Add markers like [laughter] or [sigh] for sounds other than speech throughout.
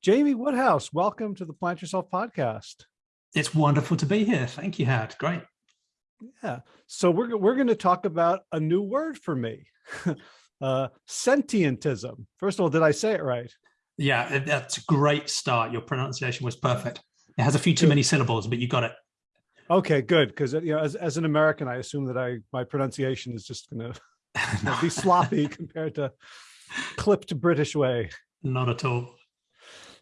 Jamie Woodhouse, welcome to the Plant Yourself podcast. It's wonderful to be here. Thank you, Howard. Great. Yeah. So we're, we're going to talk about a new word for me, [laughs] uh, sentientism. First of all, did I say it right? Yeah, that's a great start. Your pronunciation was perfect. It has a few too many syllables, but you got it. Okay, good. Because you know, as, as an American, I assume that I my pronunciation is just going [laughs] to be sloppy [laughs] compared to clipped British way. Not at all.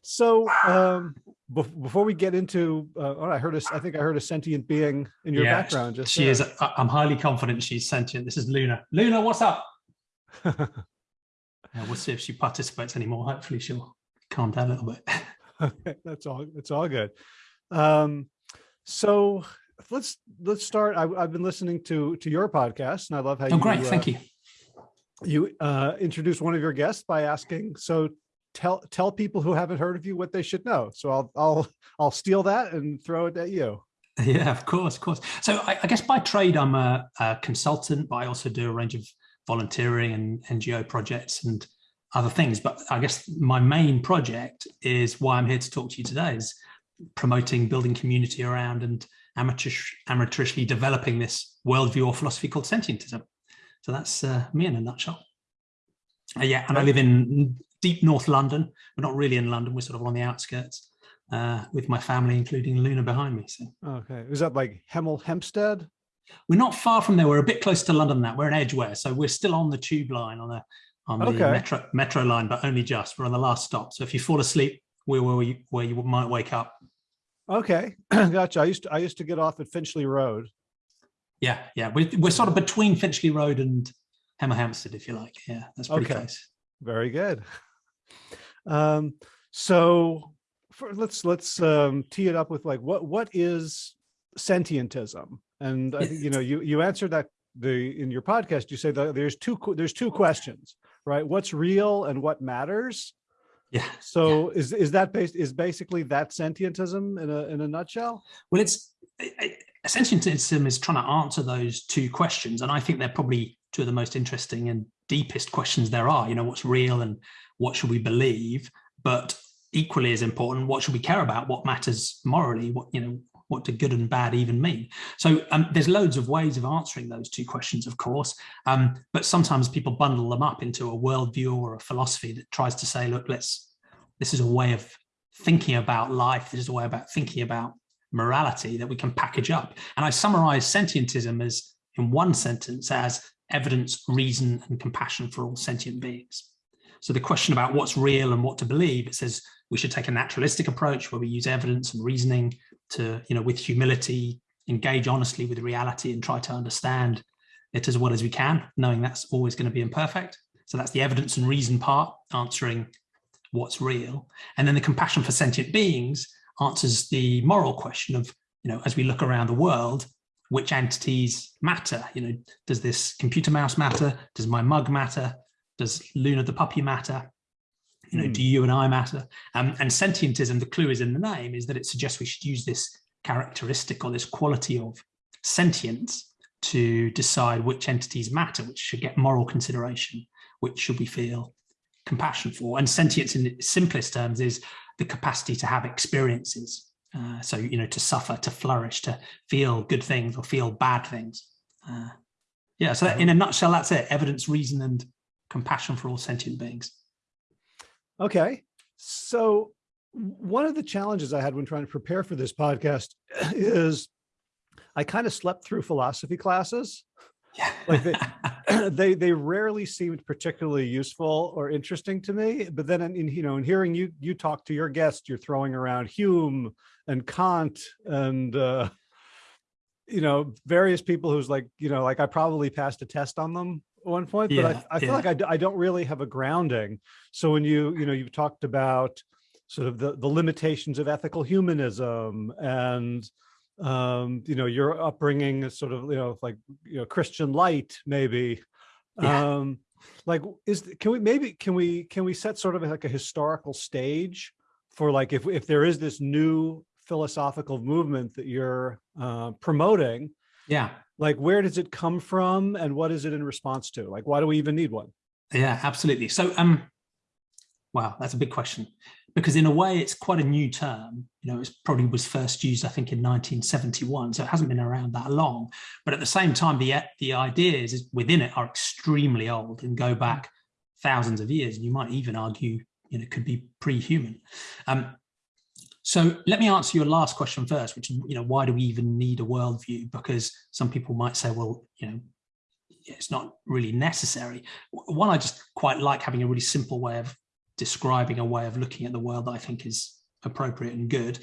So [sighs] um, before we get into, uh, oh, I heard a, I think I heard a sentient being in your yeah, background. Just she there. is. I'm highly confident she's sentient. This is Luna. Luna, what's up? [laughs] yeah, we'll see if she participates anymore. Hopefully, she'll calm down a little bit. [laughs] okay, that's all. It's all good. Um, so let's let's start. I, have been listening to to your podcast, and I love how. Oh, you, great! Uh, Thank you. You uh, introduced one of your guests by asking, "So tell tell people who haven't heard of you what they should know. So I'll I'll I'll steal that and throw it at you. Yeah, of course, of course. So I, I guess by trade I'm a, a, consultant, but I also do a range of volunteering and NGO projects and other things. But I guess my main project is why I'm here to talk to you today is promoting building community around and amateurish, amateurishly developing this worldview or philosophy called sentientism. So that's uh, me in a nutshell. Uh, yeah, and I live in deep North London. We're not really in London. We're sort of on the outskirts uh, with my family, including Luna behind me. So. Okay. Is that like Hemel Hempstead? We're not far from there. We're a bit close to London that. We're in Edgware. So we're still on the tube line on the on the okay. metro metro line, but only just. We're on the last stop. So if you fall asleep, we're where you, where you might wake up. Okay, [clears throat] gotcha. I used to I used to get off at Finchley Road. Yeah, yeah. We're, we're sort of between Finchley Road and Hemel Hempstead, if you like. Yeah, that's pretty okay. close. Very good. [laughs] Um, so for, let's let's um, tee it up with like what what is sentientism? And I think you know [laughs] you you answered that the in your podcast. You say that there's two there's two questions, right? What's real and what matters. Yeah. So yeah. is is that based is basically that sentientism in a in a nutshell? Well, it's sentientism is trying to answer those two questions, and I think they're probably two of the most interesting and deepest questions there are. You know, what's real and what should we believe? But equally as important, what should we care about? What matters morally? What, you know, what do good and bad even mean? So um, there's loads of ways of answering those two questions, of course, um, but sometimes people bundle them up into a worldview or a philosophy that tries to say, look, let's, this is a way of thinking about life. This is a way about thinking about morality that we can package up. And I summarize sentientism as in one sentence as evidence, reason, and compassion for all sentient beings. So the question about what's real and what to believe, it says we should take a naturalistic approach where we use evidence and reasoning to, you know, with humility, engage honestly with reality and try to understand it as well as we can, knowing that's always going to be imperfect. So that's the evidence and reason part, answering what's real. And then the compassion for sentient beings answers the moral question of, you know, as we look around the world, which entities matter? You know, does this computer mouse matter? Does my mug matter? Does Luna the puppy matter? You know, mm. do hmm. you and I matter? Um, and sentientism, the clue is in the name, is that it suggests we should use this characteristic or this quality of sentience to decide which entities matter, which should get moral consideration, which should we feel compassion for. And sentience in its simplest terms is the capacity to have experiences. Uh, so, you know, to suffer, to flourish, to feel good things or feel bad things. Uh, yeah, so in a nutshell, that's it. Evidence, reason, and compassion for all sentient beings. Okay. So one of the challenges I had when trying to prepare for this podcast [laughs] is I kind of slept through philosophy classes. Yeah. like they, [laughs] [clears throat] they, they rarely seemed particularly useful or interesting to me. But then, in, you know, in hearing you you talk to your guest, you're throwing around Hume and Kant and uh, you know various people who's like you know like I probably passed a test on them one point, yeah, but I, I feel yeah. like I, I don't really have a grounding. So when you, you know, you've talked about sort of the, the limitations of ethical humanism and, um, you know, your upbringing is sort of, you know, like, you know, Christian light, maybe. Yeah. Um, like, is, can we, maybe, can we, can we set sort of like a historical stage for like, if, if there is this new philosophical movement that you're uh, promoting, yeah like where does it come from and what is it in response to like why do we even need one yeah absolutely so um wow that's a big question because in a way it's quite a new term. You know, it probably was first used, I think, in 1971, so it hasn't been around that long. But at the same time, the the ideas within it are extremely old and go back thousands of years. And you might even argue, you know, could be pre-human. Um, so let me answer your last question first, which is, you know, why do we even need a worldview? Because some people might say, well, you know, it's not really necessary. One, I just quite like having a really simple way of describing a way of looking at the world that I think is appropriate and good.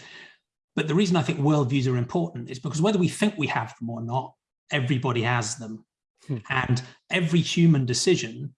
But the reason I think worldviews are important is because whether we think we have them or not, everybody has them. Hmm. And every human decision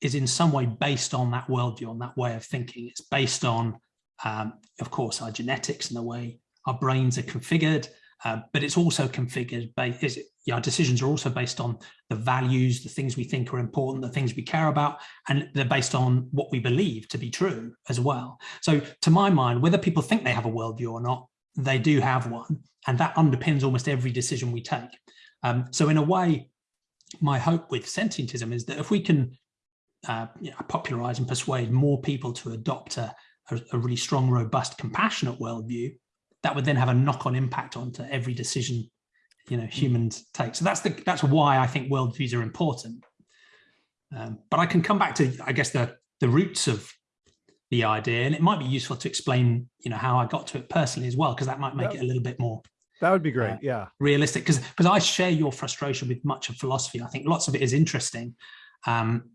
is in some way based on that worldview, on that way of thinking. It's based on, um, of course, our genetics and the way our brains are configured, uh, but it's also configured, based, our decisions are also based on the values, the things we think are important, the things we care about, and they're based on what we believe to be true as well. So to my mind, whether people think they have a worldview or not, they do have one, and that underpins almost every decision we take. Um, so in a way, my hope with sentientism is that if we can uh, you know, popularize and persuade more people to adopt a, a, a really strong, robust, compassionate worldview, that would then have a knock-on impact onto every decision you know humans take. So that's the that's why i think worldviews are important. Um, but i can come back to i guess the the roots of the idea and it might be useful to explain you know how i got to it personally as well because that might make that, it a little bit more that would be great uh, yeah. realistic because because i share your frustration with much of philosophy. I think lots of it is interesting um,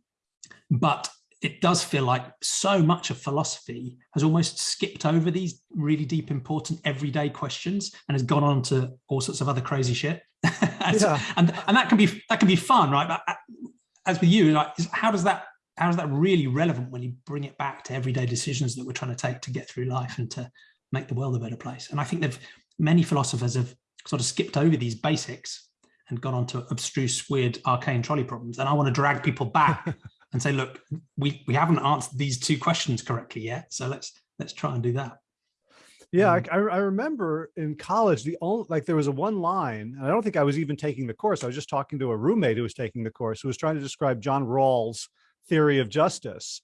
but it does feel like so much of philosophy has almost skipped over these really deep, important everyday questions and has gone on to all sorts of other crazy shit. [laughs] and, yeah. and, and that can be that can be fun, right? But uh, as with you, like, how does that how is that really relevant when you bring it back to everyday decisions that we're trying to take to get through life and to make the world a better place? And I think that many philosophers have sort of skipped over these basics and gone on to abstruse, weird, arcane trolley problems. And I want to drag people back [laughs] and say, look, we, we haven't answered these two questions correctly yet. So let's let's try and do that. Yeah, um, I, I remember in college, the only like there was a one line, and I don't think I was even taking the course. I was just talking to a roommate who was taking the course, who was trying to describe John Rawls' theory of justice.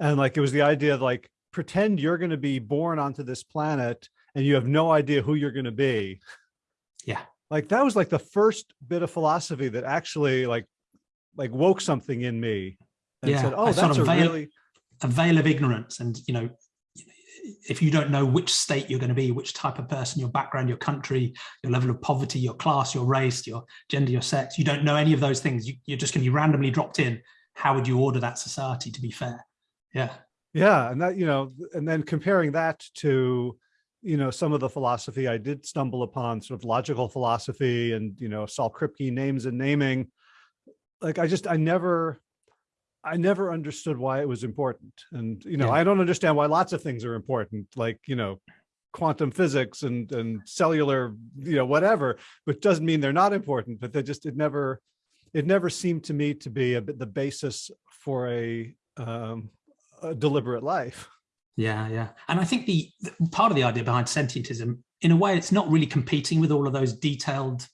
And like it was the idea of like pretend you're going to be born onto this planet and you have no idea who you're going to be. Yeah. Like that was like the first bit of philosophy that actually like like woke something in me and yeah, said, "Oh, that's sort of a veil, really a veil of ignorance." And you know, if you don't know which state you're going to be, which type of person, your background, your country, your level of poverty, your class, your race, your gender, your sex, you don't know any of those things. You, you're just going to be randomly dropped in. How would you order that society to be fair? Yeah. Yeah, and that you know, and then comparing that to you know some of the philosophy I did stumble upon, sort of logical philosophy, and you know Saul Kripke names and naming. Like I just I never I never understood why it was important. And, you know, yeah. I don't understand why lots of things are important, like, you know, quantum physics and, and cellular, you know, whatever, but doesn't mean they're not important, but they just, it never, it never seemed to me to be a bit the basis for a, um, a deliberate life. Yeah, yeah. And I think the, the part of the idea behind sentientism, in a way, it's not really competing with all of those detailed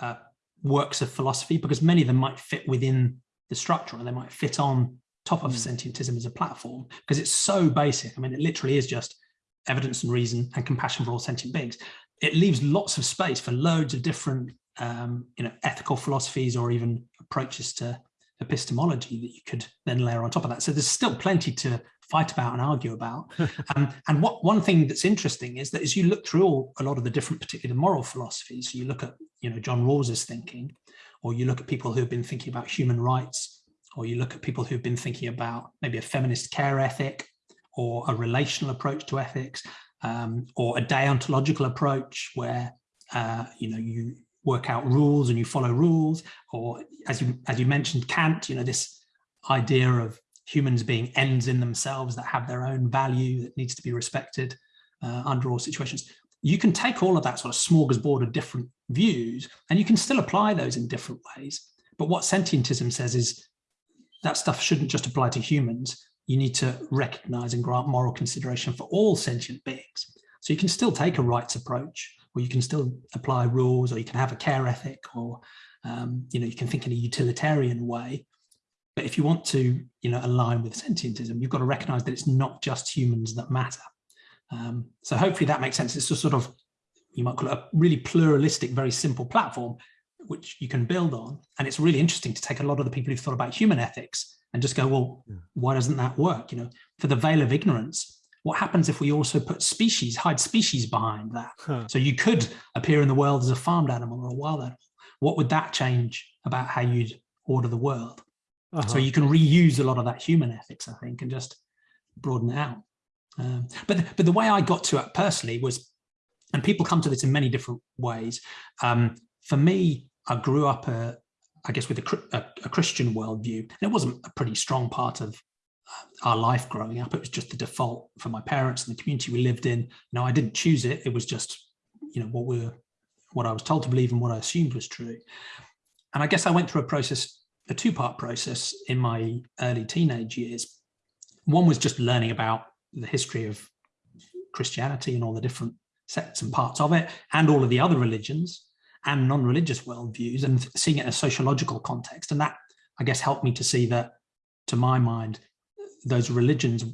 uh, works of philosophy because many of them might fit within the structure and they might fit on top of mm. sentientism as a platform because it's so basic. I mean, it literally is just evidence and reason and compassion for all sentient beings. It leaves lots of space for loads of different, um, you know, ethical philosophies or even approaches to epistemology that you could then layer on top of that. So there's still plenty to fight about and argue about. [laughs] um, and what one thing that's interesting is that as you look through all, a lot of the different, particularly the moral philosophies, so you look at, you know, John Rawls's thinking, or you look at people who've been thinking about human rights, or you look at people who've been thinking about maybe a feminist care ethic, or a relational approach to ethics, um, or a deontological approach where uh, you know you work out rules and you follow rules, or as you as you mentioned Kant, you know this idea of humans being ends in themselves that have their own value that needs to be respected uh, under all situations you can take all of that sort of smorgasbord of different views and you can still apply those in different ways. But what sentientism says is that stuff shouldn't just apply to humans. You need to recognize and grant moral consideration for all sentient beings. So you can still take a rights approach, or you can still apply rules, or you can have a care ethic, or um, you know you can think in a utilitarian way. but if you want to, you know, align with sentientism, you've got to recognize that it's not just humans that matter. Um, so hopefully that makes sense. It's a sort of, you might call it a really pluralistic, very simple platform, which you can build on. And it's really interesting to take a lot of the people who've thought about human ethics and just go, well, yeah. why doesn't that work? You know, for the veil of ignorance, what happens if we also put species, hide species behind that? Huh. So you could appear in the world as a farmed animal or a wild animal. What would that change about how you'd order the world? Uh -huh. So you can reuse a lot of that human ethics, I think, and just broaden it out. Um, but, but the way I got to it personally was, and people come to this in many different ways. Um, for me, I grew up, uh, I guess, with a, a, a, Christian worldview. And it wasn't a pretty strong part of uh, our life growing up. It was just the default for my parents and the community we lived in. Know, I didn't choose it. It was just, you know, what we were, what I was told to believe and what I assumed was true. And I guess I went through a process, a two-part process in my early teenage years. One was just learning about the history of Christianity and all the different sects and parts of it, and all of the other religions and non-religious worldviews, and seeing it in a sociological context. And that, I guess, helped me to see that, to my mind, those religions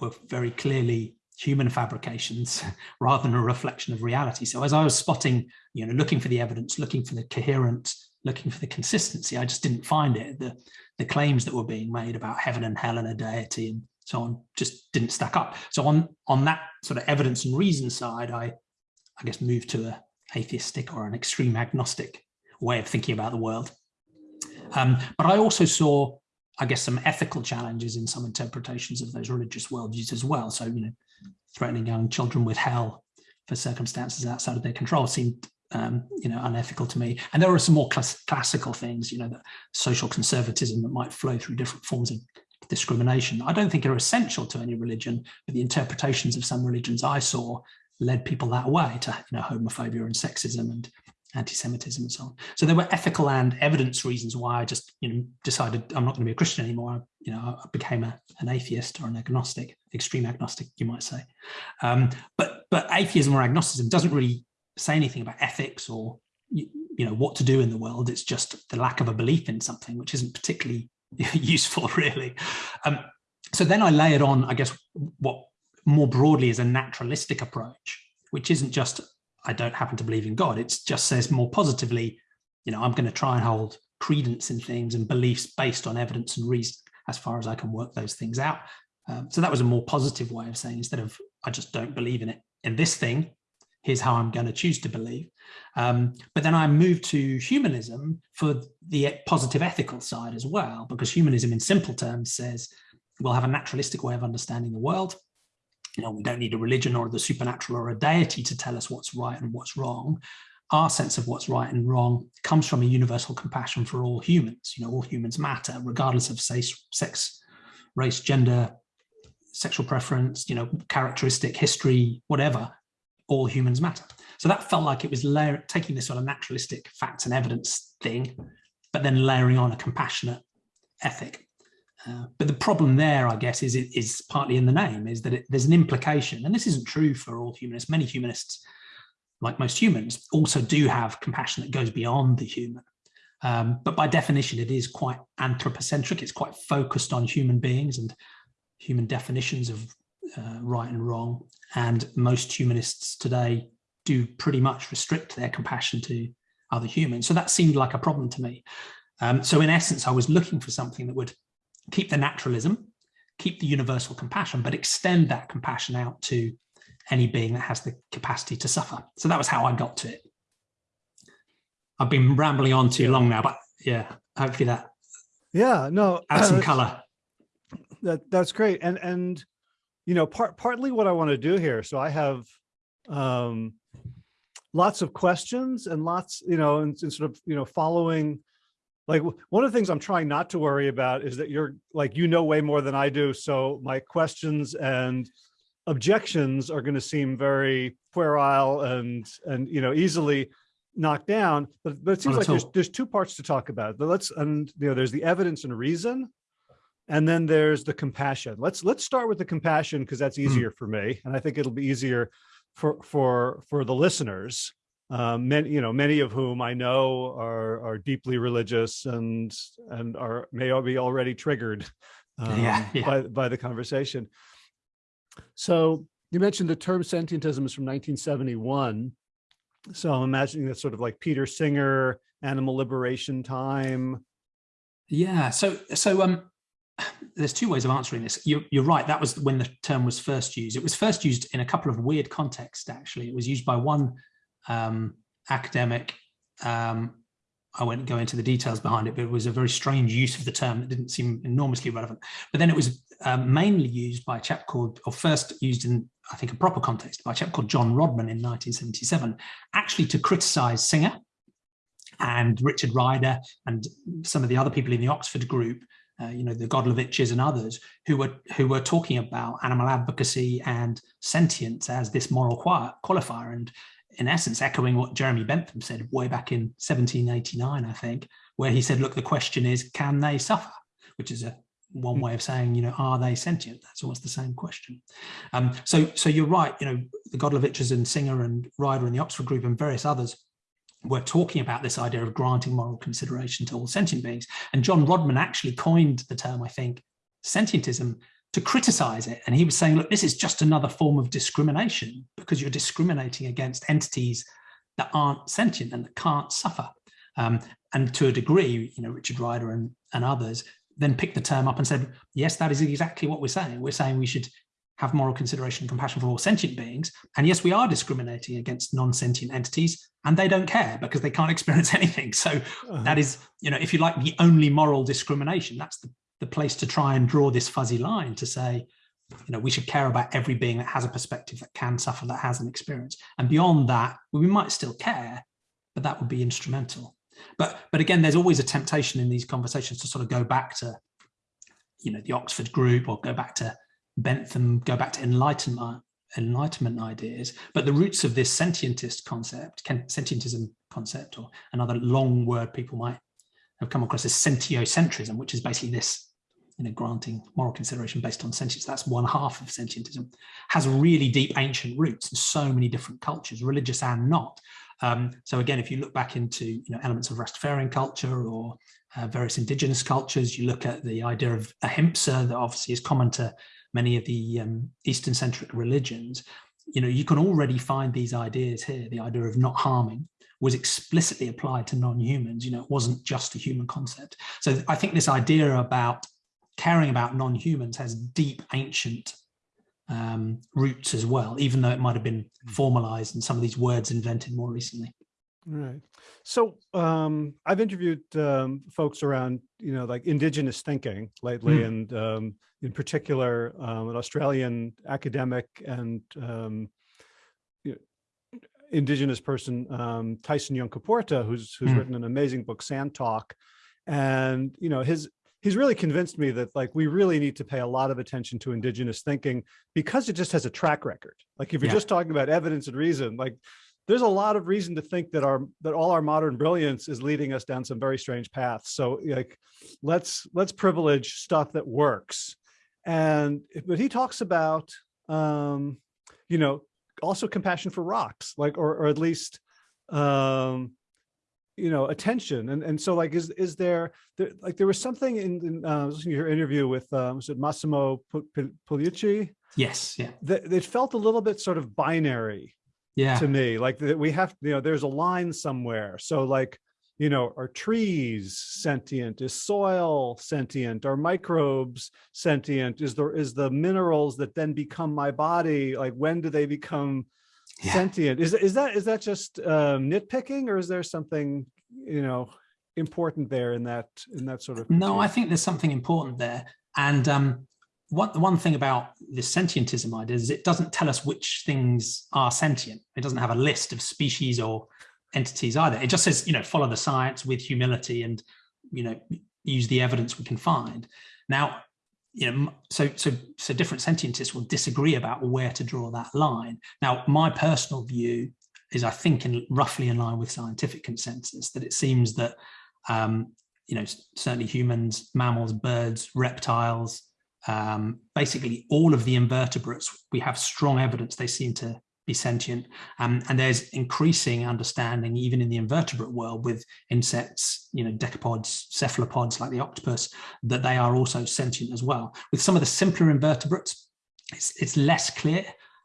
were very clearly human fabrications [laughs] rather than a reflection of reality. So as I was spotting, you know, looking for the evidence, looking for the coherence, looking for the consistency, I just didn't find it. The, the claims that were being made about heaven and hell and a deity and so on just didn't stack up. So on on that sort of evidence and reason side, I I guess moved to a atheistic or an extreme agnostic way of thinking about the world. Um, but I also saw, I guess, some ethical challenges in some interpretations of those religious worldviews as well. So, you know, threatening young children with hell for circumstances outside of their control seemed um, you know, unethical to me. And there are some more class classical things, you know, the social conservatism that might flow through different forms of discrimination. I don't think are essential to any religion, but the interpretations of some religions I saw led people that way to you know, homophobia and sexism and anti-Semitism and so on. So there were ethical and evidence reasons why I just you know decided I'm not going to be a Christian anymore. I, you know, I became a, an atheist or an agnostic, extreme agnostic, you might say. Um, but but atheism or agnosticism doesn't really say anything about ethics or you, you know what to do in the world. It's just the lack of a belief in something, which isn't particularly [laughs] useful, really. Um, so then I layered on, I guess, what more broadly is a naturalistic approach, which isn't just, I don't happen to believe in God. It just says more positively, you know, I'm going to try and hold credence in things and beliefs based on evidence and reason as far as I can work those things out. Um, so that was a more positive way of saying, instead of, I just don't believe in it in this thing, here's how I'm going to choose to believe. Um, but then I moved to humanism for the positive ethical side as well, because humanism in simple terms says we'll have a naturalistic way of understanding the world. You know, we don't need a religion or the supernatural or a deity to tell us what's right and what's wrong. Our sense of what's right and wrong comes from a universal compassion for all humans. You know, all humans matter, regardless of say, sex, race, gender, sexual preference, you know, characteristic, history, whatever all humans matter. So that felt like it was layer, taking this sort of naturalistic facts and evidence thing, but then layering on a compassionate ethic. Uh, but the problem there, I guess, is it is partly in the name, is that it, there's an implication, and this isn't true for all humanists. Many humanists, like most humans, also do have compassion that goes beyond the human. Um, but by definition, it is quite anthropocentric. It's quite focused on human beings and human definitions of uh, right and wrong. And most humanists today do pretty much restrict their compassion to other humans. So that seemed like a problem to me. Um, so in essence, I was looking for something that would keep the naturalism, keep the universal compassion, but extend that compassion out to any being that has the capacity to suffer. So that was how I got to it. I've been rambling on too long now, but yeah, hopefully that yeah, no, add some color. That that's great. And and you know, part partly what I want to do here. So I have um, lots of questions and lots, you know, and, and sort of, you know, following like one of the things I'm trying not to worry about is that you're like, you know, way more than I do. So my questions and objections are going to seem very puerile and, and, you know, easily knocked down, but, but it seems like there's, there's two parts to talk about. But let's, and, you know, there's the evidence and reason, and then there's the compassion. Let's let's start with the compassion because that's hmm. easier mm. for me, and I think it'll be easier for for for the listeners. um, many, you know, many of whom I know are are deeply religious and and are may be already triggered [laughs] um, yeah, yeah. by by the conversation. So you mentioned the term sentientism is from 1971. So I'm imagining that's sort of like Peter Singer, animal liberation time. Yeah. So so um, there's two ways of answering this. You're, you're right. That was when the term was first used. It was first used in a couple of weird contexts. Actually, it was used by one um, academic. Um, I won't go into the details behind it, but it was a very strange use of the term that didn't seem enormously relevant. But then it was um, mainly used by a chap called, or first used in, I think, a proper context by a chap called John Rodman in 1977, actually to criticize Singer and Richard Ryder and some of the other people in the Oxford group uh, you know, the Godlovitches and others who were who were talking about animal advocacy and sentience as this moral qualifier. And in essence, echoing what Jeremy Bentham said way back in 1789, I think, where he said, look, the question is, can they suffer? Which is a one hmm. way of saying, you know, are they sentient? That's almost the same question. Um, so, so you're right. You know, the Godlovitches and Singer and Ryder and the Oxford Group and various others were talking about this idea of granting moral consideration to all sentient beings. And John Rodman actually coined the term, I think, sentientism to criticize it. And he was saying, look, this is just another form of discrimination because you're discriminating against entities that aren't sentient and that can't suffer. Um, and to a degree, you know, Richard Ryder and, and others then picked the term up and said, yes, that is exactly what we're saying. We're saying we should have moral consideration and compassion for all sentient beings. And yes, we are discriminating against non-sentient entities and they don't care because they can't [laughs] experience anything. So uh -huh. that is, you know, if you like the only moral discrimination, that's the, the place to try and draw this fuzzy line to say, you know, we should care about every being that has a perspective that can suffer, that has an experience. And beyond that, we might still care, but that would be instrumental. But, but again, there's always a temptation in these conversations to sort of go back to, you know, the Oxford group or go back to Bentham, go back to enlightenment, enlightenment ideas, but the roots of this sentientist concept, sentientism concept, or another long word people might have come across is sentiocentrism, which is basically this, you know, granting moral consideration based on sentience. That's one half of sentientism, has really deep ancient roots in so many different cultures, religious and not. Um, so again, if you look back into you know elements of Rastafarian culture or uh, various indigenous cultures, you look at the idea of ahimsa that obviously is common to many of the um, Eastern centric religions, you know, you can already find these ideas here. The idea of not harming was explicitly applied to non-humans. You know, it wasn't just a human concept. So I think this idea about caring about non-humans has deep ancient um, roots as well, even though it might have been formalized and some of these words invented more recently. Right. So um, I've interviewed um, folks around, you know, like indigenous thinking lately, mm. and um, in particular, um, an Australian academic and um, you know, indigenous person, um, Tyson Yunkaporta, who's who's mm. written an amazing book, Sand Talk, and you know his he's really convinced me that like we really need to pay a lot of attention to indigenous thinking because it just has a track record. Like if you're yeah. just talking about evidence and reason, like there's a lot of reason to think that our that all our modern brilliance is leading us down some very strange paths. So like, let's let's privilege stuff that works. And but he talks about, um, you know, also compassion for rocks, like or or at least, um, you know, attention. And and so like, is is there, there like there was something in, in uh, listening to your interview with um, was it Massimo Pigliucci? Yes, yeah. That it felt a little bit sort of binary yeah. to me like that we have you know there's a line somewhere. So like you know are trees sentient? Is soil sentient? Are microbes sentient? Is there is the minerals that then become my body like when do they become yeah. sentient? Is is that is that just um nitpicking or is there something you know important there in that in that sort of no i think there's something important there. And um one, the one thing about this sentientism idea is it doesn't tell us which things are sentient. It doesn't have a list of species or entities either. It just says, you know, follow the science with humility and, you know, use the evidence we can find. Now, you know, so so so different sentientists will disagree about where to draw that line. Now, my personal view is, I think, in roughly in line with scientific consensus that it seems that, um, you know, certainly humans, mammals, birds, reptiles, um, basically all of the invertebrates, we have strong evidence they seem to be sentient. Um, and there's increasing understanding, even in the invertebrate world with insects, you know, decapods, cephalopods like the octopus, that they are also sentient as well. With some of the simpler invertebrates, it's, it's less clear.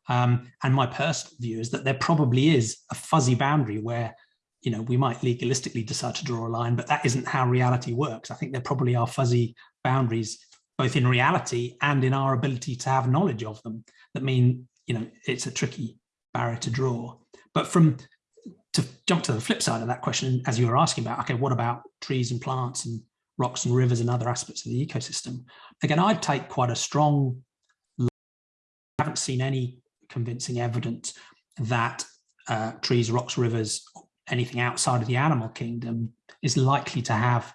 Um, and my personal view is that there probably is a fuzzy boundary where, you know, we might legalistically decide to draw a line, but that isn't how reality works. I think there probably are fuzzy boundaries, both in reality and in our ability to have knowledge of them that mean, you know, it's a tricky barrier to draw. But from to jump to the flip side of that question, as you were asking about, okay, what about trees and plants and rocks and rivers and other aspects of the ecosystem? Again, I'd take quite a strong, I haven't seen any convincing evidence that uh, trees, rocks, rivers, anything outside of the animal kingdom is likely to have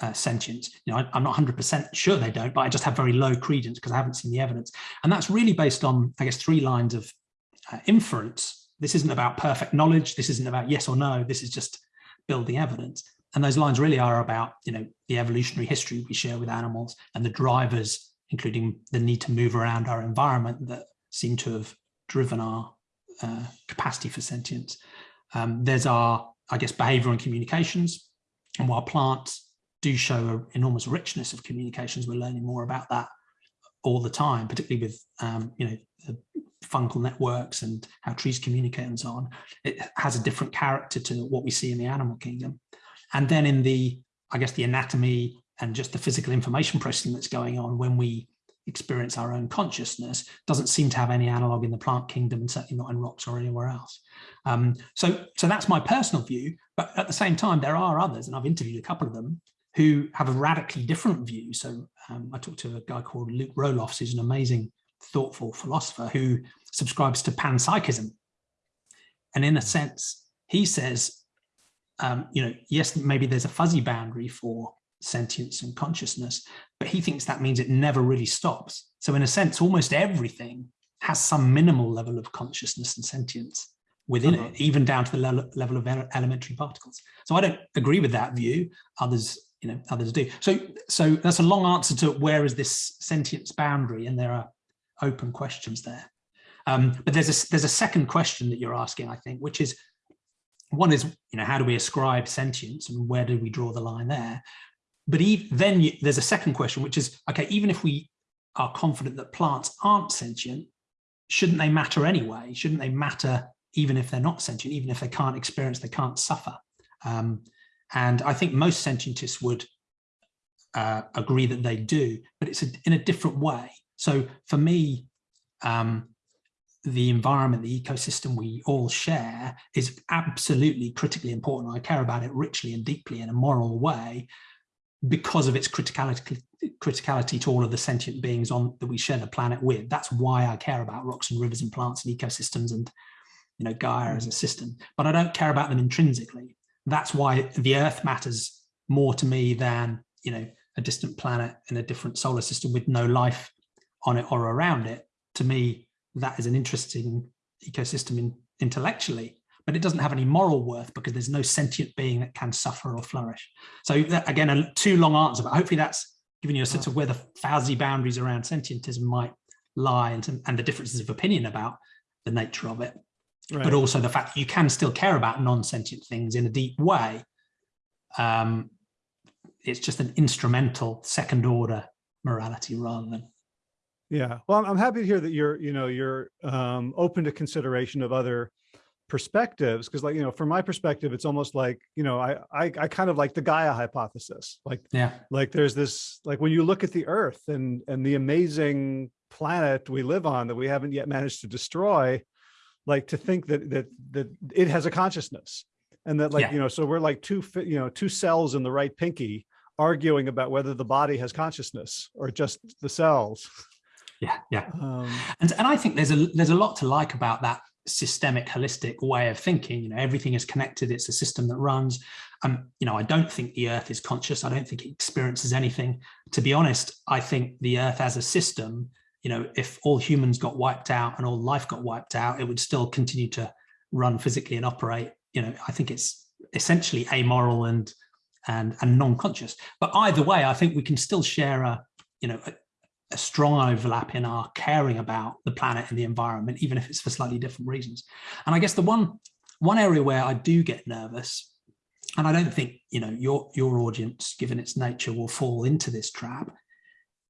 uh, sentience. You know, I, am not 100% sure they don't, but I just have very low credence because I haven't seen the evidence. And that's really based on, I guess, three lines of uh, inference. This isn't about perfect knowledge. This isn't about yes or no. This is just building evidence. And those lines really are about, you know, the evolutionary history we share with animals and the drivers, including the need to move around our environment that seem to have driven our uh, capacity for sentience. Um, there's our, I guess, behavior and communications. And while plants do show an enormous richness of communications, we're learning more about that all the time, particularly with, um, you know, the fungal networks and how trees communicate and so on. It has a different character to what we see in the animal kingdom. And then in the, I guess, the anatomy and just the physical information processing that's going on when we experience our own consciousness doesn't seem to have any analog in the plant kingdom and certainly not in rocks or anywhere else. Um, so, so that's my personal view, but at the same time, there are others, and I've interviewed a couple of them, who have a radically different view. So um, I talked to a guy called Luke Roelofs, who's an amazing thoughtful philosopher who subscribes to panpsychism. And in a sense, he says, um, you know, yes, maybe there's a fuzzy boundary for sentience and consciousness, but he thinks that means it never really stops. So in a sense, almost everything has some minimal level of consciousness and sentience within uh -huh. it, even down to the level, level of elementary particles. So I don't agree with that view. Others, you know, others do. So, so that's a long answer to where is this sentience boundary? And there are open questions there. Um, but there's a, there's a second question that you're asking, I think, which is, one is, you know, how do we ascribe sentience and where do we draw the line there? But even, then you, there's a second question, which is, okay, even if we are confident that plants aren't sentient, shouldn't they matter anyway? Shouldn't they matter even if they're not sentient, even if they can't experience, they can't suffer? Um, and I think most sentientists would uh, agree that they do, but it's a, in a different way. So for me, um, the environment, the ecosystem we all share is absolutely critically important. I care about it richly and deeply in a moral way because of its criticality, criticality to all of the sentient beings on that we share the planet with. That's why I care about rocks and rivers and plants and ecosystems and you know Gaia as a system, but I don't care about them intrinsically. That's why the earth matters more to me than you know a distant planet in a different solar system with no life on it or around it, to me, that is an interesting ecosystem in, intellectually, but it doesn't have any moral worth because there's no sentient being that can suffer or flourish. So that, again, a too long answer, but hopefully that's given you a sense of where the fuzzy boundaries around sentientism might lie and, and the differences of opinion about the nature of it. Right. But also the fact that you can still care about non-sentient things in a deep way. Um, it's just an instrumental second order morality rather than yeah, well, I'm happy to hear that you're, you know, you're um, open to consideration of other perspectives because like you know from my perspective it's almost like you know I, I i kind of like the gaia hypothesis like yeah like there's this like when you look at the earth and and the amazing planet we live on that we haven't yet managed to destroy like to think that that that it has a consciousness and that like yeah. you know so we're like two you know two cells in the right pinky arguing about whether the body has consciousness or just the cells. Yeah yeah. Um, and and i think there's a there's a lot to like about that systemic holistic way of thinking. You know everything is connected. It's a system that runs. Um you know i don't think the earth is conscious. I don't think it experiences anything. To be honest i think the earth as a system you know if all humans got wiped out and all life got wiped out it would still continue to run physically and operate you know i think it's essentially amoral and and and non-conscious but either way i think we can still share a you know a, a strong overlap in our caring about the planet and the environment, even if it's for slightly different reasons. And I guess the one one area where I do get nervous, and I don't think you know your your audience, given its nature, will fall into this trap,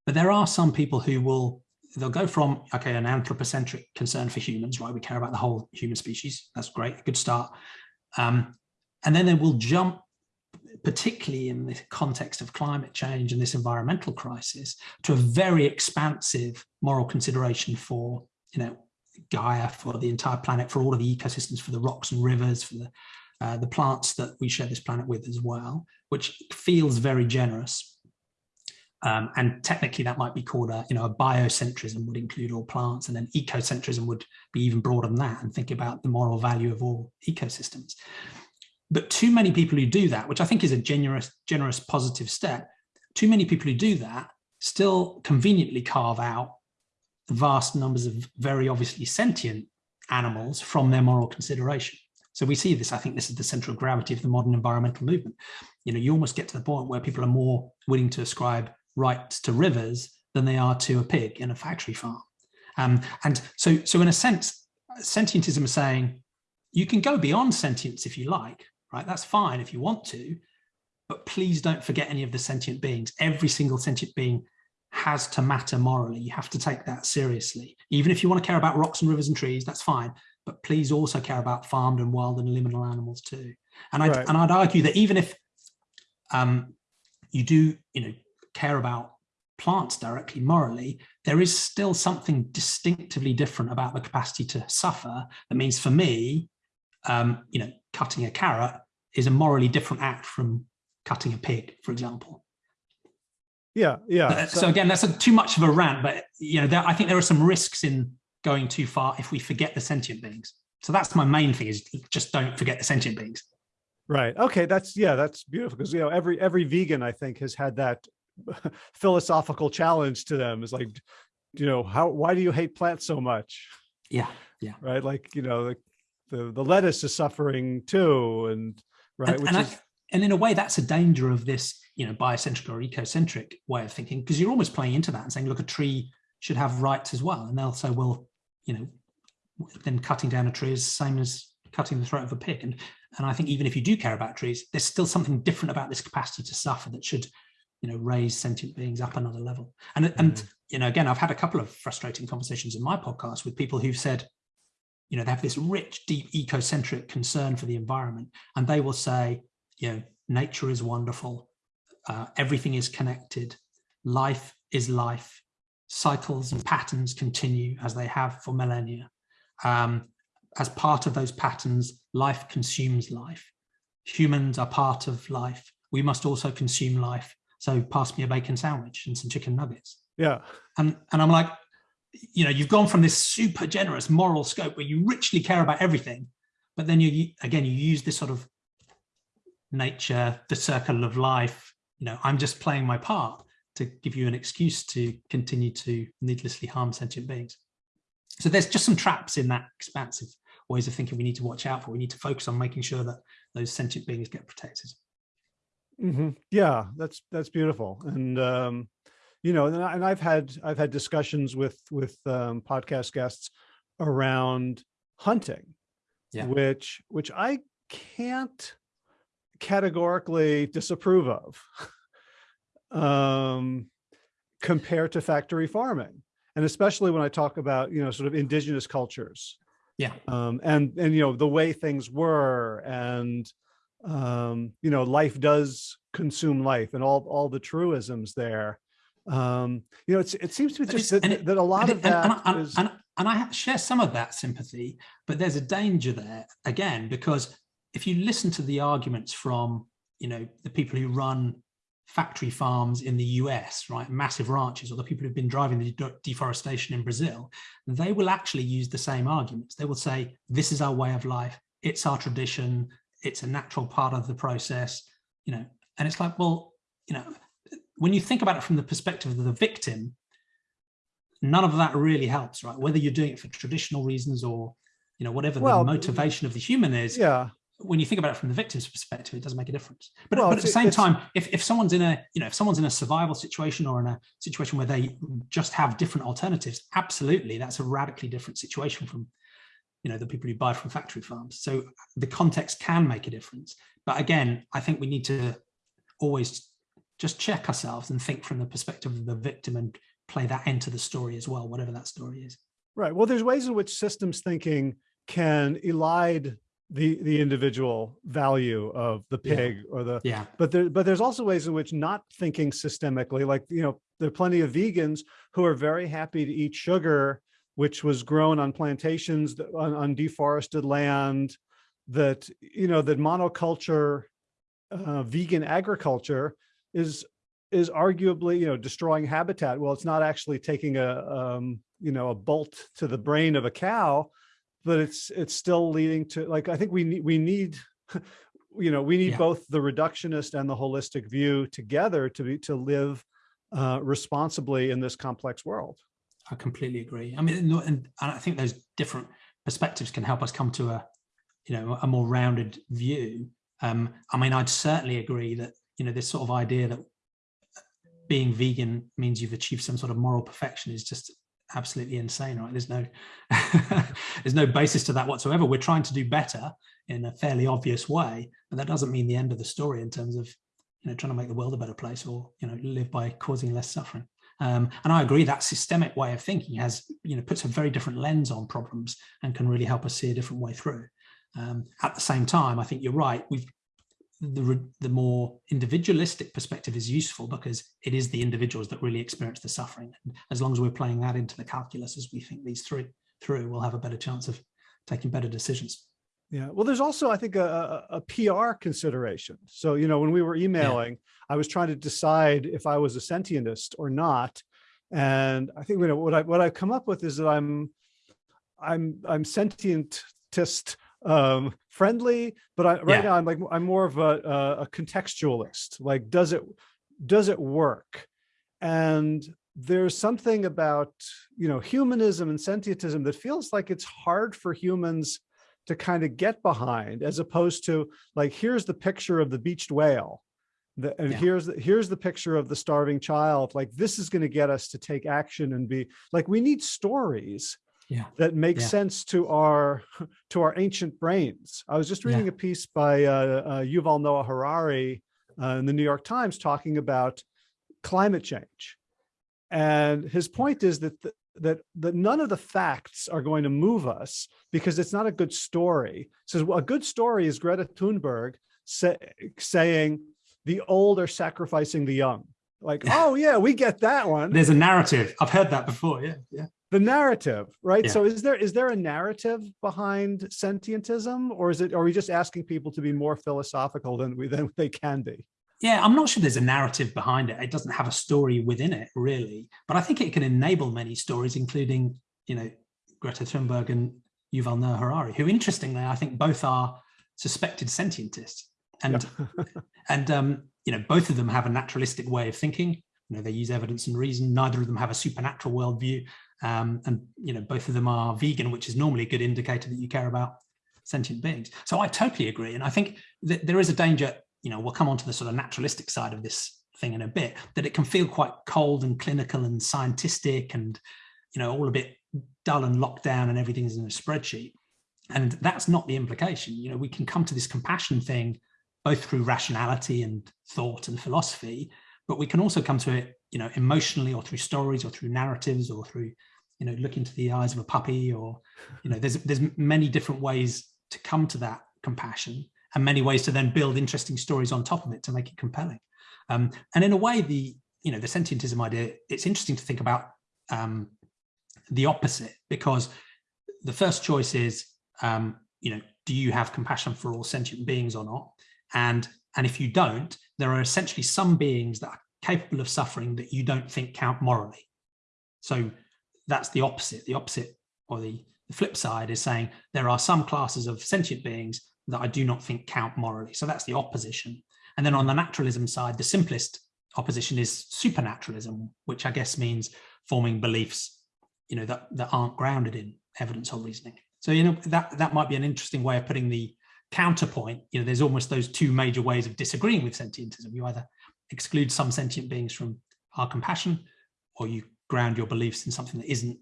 but there are some people who will they'll go from okay an anthropocentric concern for humans, right? We care about the whole human species. That's great, good start. Um, and then they will jump particularly in the context of climate change and this environmental crisis, to a very expansive moral consideration for, you know, Gaia, for the entire planet, for all of the ecosystems, for the rocks and rivers, for the, uh, the plants that we share this planet with as well, which feels very generous. Um, and technically that might be called a, you know, a biocentrism would include all plants and then ecocentrism would be even broader than that and think about the moral value of all ecosystems. But too many people who do that, which I think is a generous, generous positive step, too many people who do that still conveniently carve out vast numbers of very obviously sentient animals from their moral consideration. So we see this, I think this is the central gravity of the modern environmental movement. You know, you almost get to the point where people are more willing to ascribe rights to rivers than they are to a pig in a factory farm. Um, and so, so in a sense, sentientism is saying you can go beyond sentience if you like, right? That's fine if you want to, but please don't forget any of the sentient beings. Every single sentient being has to matter morally. You have to take that seriously. Even if you want to care about rocks and rivers and trees, that's fine. But please also care about farmed and wild and liminal animals too. And I'd, right. and I'd argue that even if um, you do, you know, care about plants directly morally, there is still something distinctively different about the capacity to suffer. That means for me, um, you know, cutting a carrot is a morally different act from cutting a pig, for example. Yeah, yeah. Uh, so, so, again, that's a, too much of a rant, but you know, there, I think there are some risks in going too far if we forget the sentient beings. So that's my main thing is just don't forget the sentient beings. Right. Okay. That's yeah. That's beautiful because you know every every vegan I think has had that [laughs] philosophical challenge to them. Is like, you know, how why do you hate plants so much? Yeah. Yeah. Right. Like you know, like the the lettuce is suffering too, and right. And, and, is, I, and in a way, that's a danger of this, you know, biocentric or ecocentric way of thinking, because you're almost playing into that and saying, look, a tree should have rights as well, and they'll say, well, you know, then cutting down a tree is the same as cutting the throat of a pig. And and I think even if you do care about trees, there's still something different about this capacity to suffer that should, you know, raise sentient beings up another level. And mm. and you know, again, I've had a couple of frustrating conversations in my podcast with people who've said, you know, they have this rich, deep ecocentric concern for the environment. And they will say, you know, nature is wonderful. Uh, everything is connected. Life is life. Cycles and patterns continue as they have for millennia. Um, as part of those patterns, life consumes life. Humans are part of life. We must also consume life. So pass me a bacon sandwich and some chicken nuggets. Yeah. And, and I'm like, you know, you've gone from this super generous moral scope where you richly care about everything, but then you, again, you use this sort of nature, the circle of life, you know, I'm just playing my part to give you an excuse to continue to needlessly harm sentient beings. So there's just some traps in that expansive ways of thinking we need to watch out for. We need to focus on making sure that those sentient beings get protected. Mm -hmm. Yeah, that's that's beautiful. And um, you know, and, I, have had I've had discussions with with um, podcast guests around hunting, yeah. which which I can't categorically disapprove of [laughs] um, compared to factory farming, and especially when I talk about you know sort of indigenous cultures, yeah, um, and and you know the way things were and um, you know life does consume life and all all the truisms there. Um you know it's it seems to be just that, it, that, a lot of that and, is... and, and i share some of that sympathy but there's a danger there again because if you listen to the arguments from you know the people who run factory farms in the US, right, massive ranches, or the people who've been driving the de deforestation in Brazil, they will actually use the same arguments. They will say, this is our way of life, it's our tradition, it's a natural part of the process, you know, and it's like, well, you know, when you think about it from the perspective of the victim, none of that really helps, right? Whether you're doing it for traditional reasons or, you know, whatever well, the motivation of the human is. Yeah. when you think about it from the victim's perspective, it doesn't make a difference. But, Well, but at the same time, if, if someone's in a, you know, if someone's in a survival situation or in a situation where they just have different alternatives, absolutely, that's a radically different situation from, you know, the people who buy from factory farms. So the context can make a difference. But again, I think we need to always just check ourselves and think from the perspective of the victim and play that into the story as well, whatever that story is. Right. Well, there's ways in which systems thinking can elide the the individual value of the Yeah. pig or the Yeah. but there but there's also ways in which not thinking systemically like you know there are plenty of vegans who are very happy to eat sugar which was grown on plantations on, on deforested land that you know that monoculture uh, vegan agriculture is is arguably you know destroying habitat well it's not actually taking a um, you know a bolt to the brain of a cow but it's it's still leading to like i think we need we need [laughs] you know we need Yeah. both the reductionist and the holistic view together to be to live uh responsibly in this complex world I completely agree. I mean, and, and I think those different perspectives can help us come to a, you know, a more rounded view. Um, I mean, I'd certainly agree that, you know, this sort of idea that being vegan means you've achieved some sort of moral perfection is just absolutely insane, right? There's no, [laughs] there's no basis to that whatsoever. We're trying to do better in a fairly obvious way, but that doesn't mean the end of the story in terms of, you know, trying to make the world a better place or, you know, live by causing less suffering. Um, and I agree that systemic way of thinking has, you know, puts a very different lens on problems and can really help us see a different way through. Um, at the same time, I think you're right. We've the the more individualistic perspective is useful because it is the individuals that really experience the suffering. And as long as we're playing that into the calculus as we think these through, through, we'll have a better chance of taking better decisions. Yeah. Well, there's also, I think, a, a, PR consideration. So, you know, when we were emailing, I was trying to decide if I was a sentientist or not. And I think, you know, what I what I've come up with is that I'm I'm I'm sentientist um friendly, but I right Yeah. now I'm like I'm more of a, a a contextualist. Like, does it does it work? And there's something about, you know, humanism and sentientism that feels like it's hard for humans to kind of get behind as opposed to like here's the picture of the beached whale the, and Yeah. here's the, here's the picture of the starving child like this is going to get us to take action and be like we need stories Yeah. that make Yeah. sense to our [laughs] to our ancient brains i was just reading a piece by uh, uh, yuval noah harari uh, in the new york times talking about climate change and his point is that the, that that none of the facts are going to move us because it's not a good story. So a good story is Greta Thunberg say, saying the old are sacrificing the young. Like, [laughs] oh yeah, we get that one. There's a narrative. I've heard that before. Yeah. Yeah. The narrative, right? Yeah. So is there is there a narrative behind sentientism, or is it are we just asking people to be more philosophical than we than they can be? Yeah, I'm not sure there's a narrative behind it. It doesn't have a story within it, really. But I think it can enable many stories, including, you know, Greta Thunberg and Yuval Noah Harari, who, interestingly, I think both are suspected sentientists. And [laughs] and um, you know, both of them have a naturalistic way of thinking. You know, they use evidence and reason. Neither of them have a supernatural worldview. Um, and you know, both of them are vegan, which is normally a good indicator that you care about sentient beings. So I totally agree. And I think that there is a danger, you know, we'll come on to the sort of naturalistic side of this thing in a bit, that it can feel quite cold and clinical and scientific and, you know, all a bit dull and locked down and everything's in a spreadsheet. And that's not the implication. You know, we can come to this compassion thing both through rationality and thought and philosophy, but we can also come to it, you know, emotionally or through stories or through narratives or through, you know, look into the eyes of a puppy or, you know, there's there's many different ways to come to that compassion and many ways to then build interesting stories on top of it to make it compelling. Um, and in a way, the you know the sentientism idea, it's interesting to think about um, the opposite because the first choice is um, you know do you have compassion for all sentient beings or not? And and if you don't, there are essentially some beings that are capable of suffering that you don't think count morally. So that's the opposite. The opposite or the, the flip side is saying there are some classes of sentient beings that I do not think count morally. So that's the opposition. And then on the naturalism side, the simplest opposition is supernaturalism, which I guess means forming beliefs, you know, that, that aren't grounded in evidence or reasoning. So, you know, that, that might be an interesting way of putting the, counterpoint, you know, there's almost those two major ways of disagreeing with sentientism. You either exclude some sentient beings from our compassion, or you ground your beliefs in something that isn't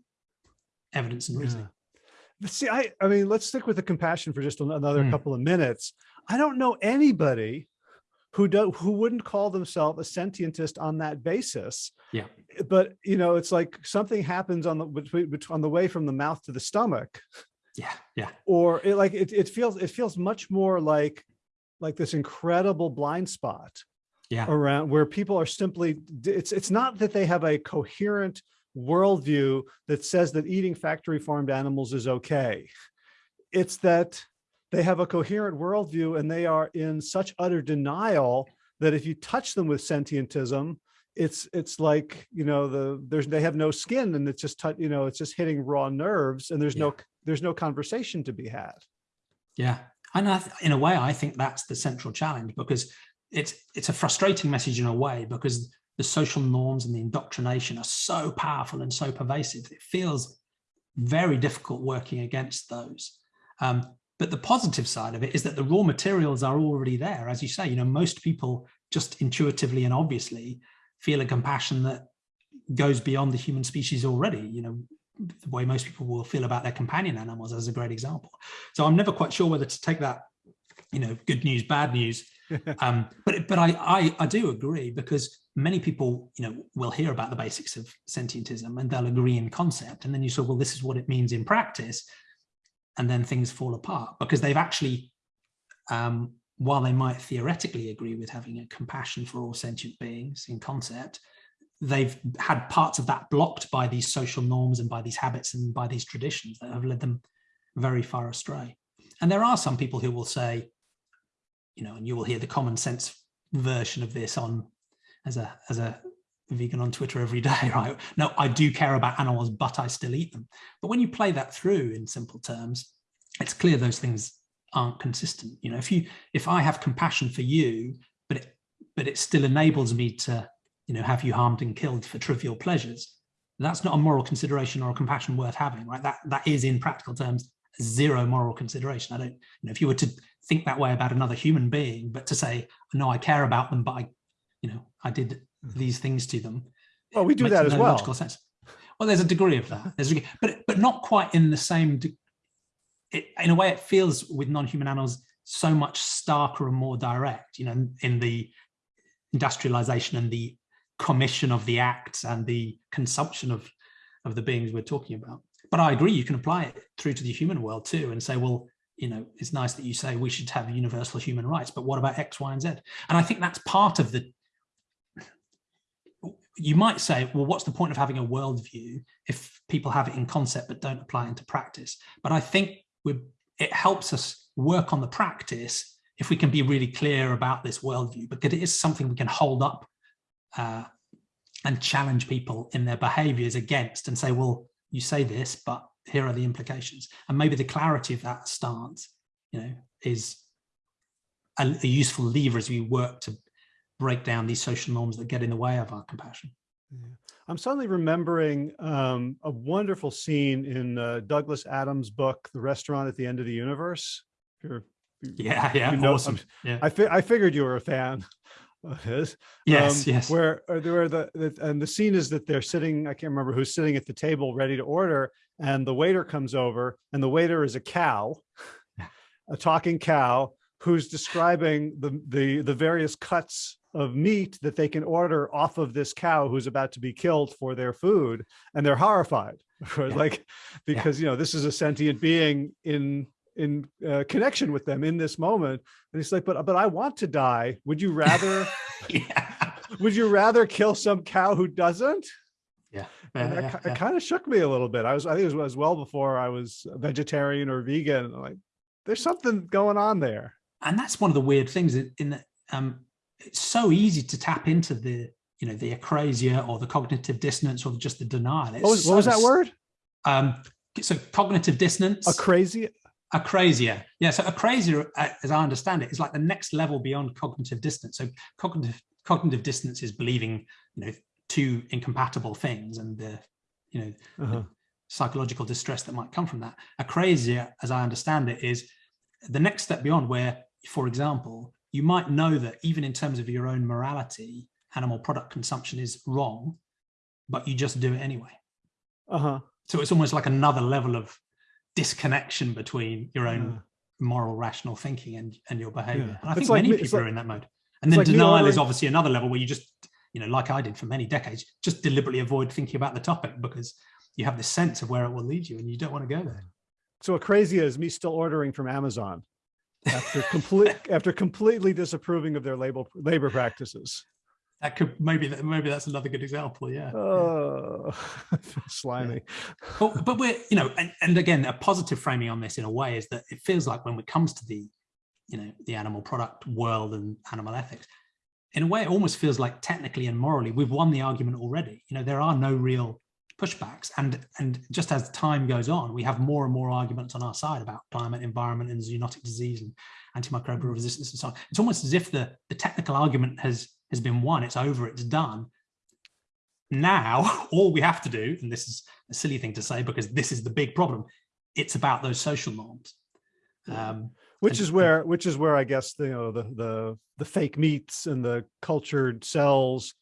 evidence and reasoning. Yeah. See, I, I mean, let's stick with the compassion for just another Mm. couple of minutes. I don't know anybody who do, who wouldn't call themselves a sentientist on that basis. Yeah. But you know, it's like something happens on the between bet- on the way from the mouth to the stomach, Yeah, yeah, or it like it, it feels it feels much more like like this incredible blind spot yeah, around where people are simply it's it's not that they have a coherent worldview that says that eating factory farmed animals is okay. It's that they have a coherent worldview and they are in such utter denial that if you touch them with sentientism it's it's like you know the there's they have no skin and it's just you know it's just hitting raw nerves and there's no there's no conversation to be had. Yeah. And in a way, I think that's the central challenge because it's it's a frustrating message in a way because the social norms and the indoctrination are so powerful and so pervasive. It feels very difficult working against those. Um, but the positive side of it is that the raw materials are already there. As you say, you know, most people just intuitively and obviously feel a compassion that goes beyond the human species already. You know, the way most people will feel about their companion animals as a great example. So I'm never quite sure whether to take that, you know, good news, bad news. [laughs] um, but but I, I I do agree because many people, you know, will hear about the basics of sentientism and they'll agree in concept, and then you say, well, this is what it means in practice, and then things fall apart because they've actually, um, while they might theoretically agree with having a compassion for all sentient beings in concept, they've had parts of that blocked by these social norms and by these habits and by these traditions that have led them very far astray. And there are some people who will say, you know, and you will hear the common sense version of this on as a as a vegan on Twitter every day, [laughs] right? No, I do care about animals, but I still eat them. But when you play that through in simple terms, it's clear those things aren't consistent. You know, if you if I have compassion for you, but it but it still enables me to you know, have you harmed and killed for trivial pleasures? That's not a moral consideration or a compassion worth having, right? That that is in practical terms zero moral consideration. I don't, you know, if you were to think that way about another human being, but to say, no, I care about them, but I, you know, I did mm-hmm. these things to them. well we do that as no well Logical sense. Well, there's a degree of that. There's a but but not quite in the same. It, in a way, it feels with non-human animals so much starker and more direct. You know, in the industrialization and the commission of the acts and the consumption of of the beings we're talking about. But I agree, you can apply it through to the human world too, and say, well, you know, it's nice that you say we should have universal human rights, but what about X, Y, and Z? And I think that's part of the. You might say, well, what's the point of having a worldview if people have it in concept but don't apply into practice? But I think it helps us work on the practice if we can be really clear about this worldview, because it is something we can hold up uh, and challenge people in their behaviors against and say, well, you say this, but here are the implications. And maybe the clarity of that stance, you know, is a, a useful lever as we work to break down these social norms that get in the way of our compassion. Yeah. I'm suddenly remembering um, a wonderful scene in uh, Douglas Adams' book, The Restaurant at the End of the Universe. You're, Yeah, yeah, you know, awesome. Yeah. I, fi I figured you were a fan [laughs] of his. Yes, um, yes. Where, uh, where the, the, and the scene is that they're sitting, I can't remember who's sitting at the table ready to order, and the waiter comes over, and the waiter is a cow, a talking cow, who's describing the, the, the various cuts of meat that they can order off of this cow who's about to be killed for their food, and they're horrified, [laughs] Yeah. like, because, you know, this is a sentient being in, in uh, connection with them in this moment. And he's like, but, but I want to die. Would you rather [laughs] yeah. would you rather kill some cow who doesn't? Yeah. And yeah, that, yeah. it kind of shook me a little bit. I was, I think it was well before I was a vegetarian or vegan. Like, there's something going on there. and that's one of the weird things in in that um, it's so easy to tap into the you know the acrasia or the cognitive dissonance or just the denial. It's What was, what was that word? Um, so cognitive dissonance. A crazy. acrasia. Yeah, so acrasia, uh, as I understand it, is like the next level beyond cognitive dissonance. So cognitive cognitive dissonance is believing you know two incompatible things and the you know Uh-huh. psychological distress that might come from that. Acrasia, as I understand it, is the next step beyond where, for example, you might know that even in terms of your own morality, animal product consumption is wrong, but you just do it anyway. Uh-huh. So it's almost like another level of disconnection between your own yeah. moral, rational thinking and, and your behavior. Yeah. And I think like, many people like, are in that mode. And then like denial is obviously another level where you just, you know, like I did for many decades, just deliberately avoid thinking about the topic because you have this sense of where it will lead you and you don't want to go there. So what crazy is me still ordering from Amazon after complete after completely disapproving of their labor labor practices. That could maybe that maybe that's another good example. Yeah. Oh, [laughs] slimy. Yeah. But but we're you know and, and again a positive framing on this in a way is that it feels like when it comes to the you know the animal product world and animal ethics, in a way it almost feels like technically and morally we've won the argument already. You know there are no real pushbacks. And and just as time goes on we have more and more arguments on our side about climate environment and zoonotic disease and antimicrobial resistance and so on. It's almost as if the the technical argument has has been won. It's over. It's done. Now [laughs] all we have to do and this is a silly thing to say because this is the big problem it's about those social norms. Um, which is where which is where i guess the, you know the the the fake meats and the cultured cells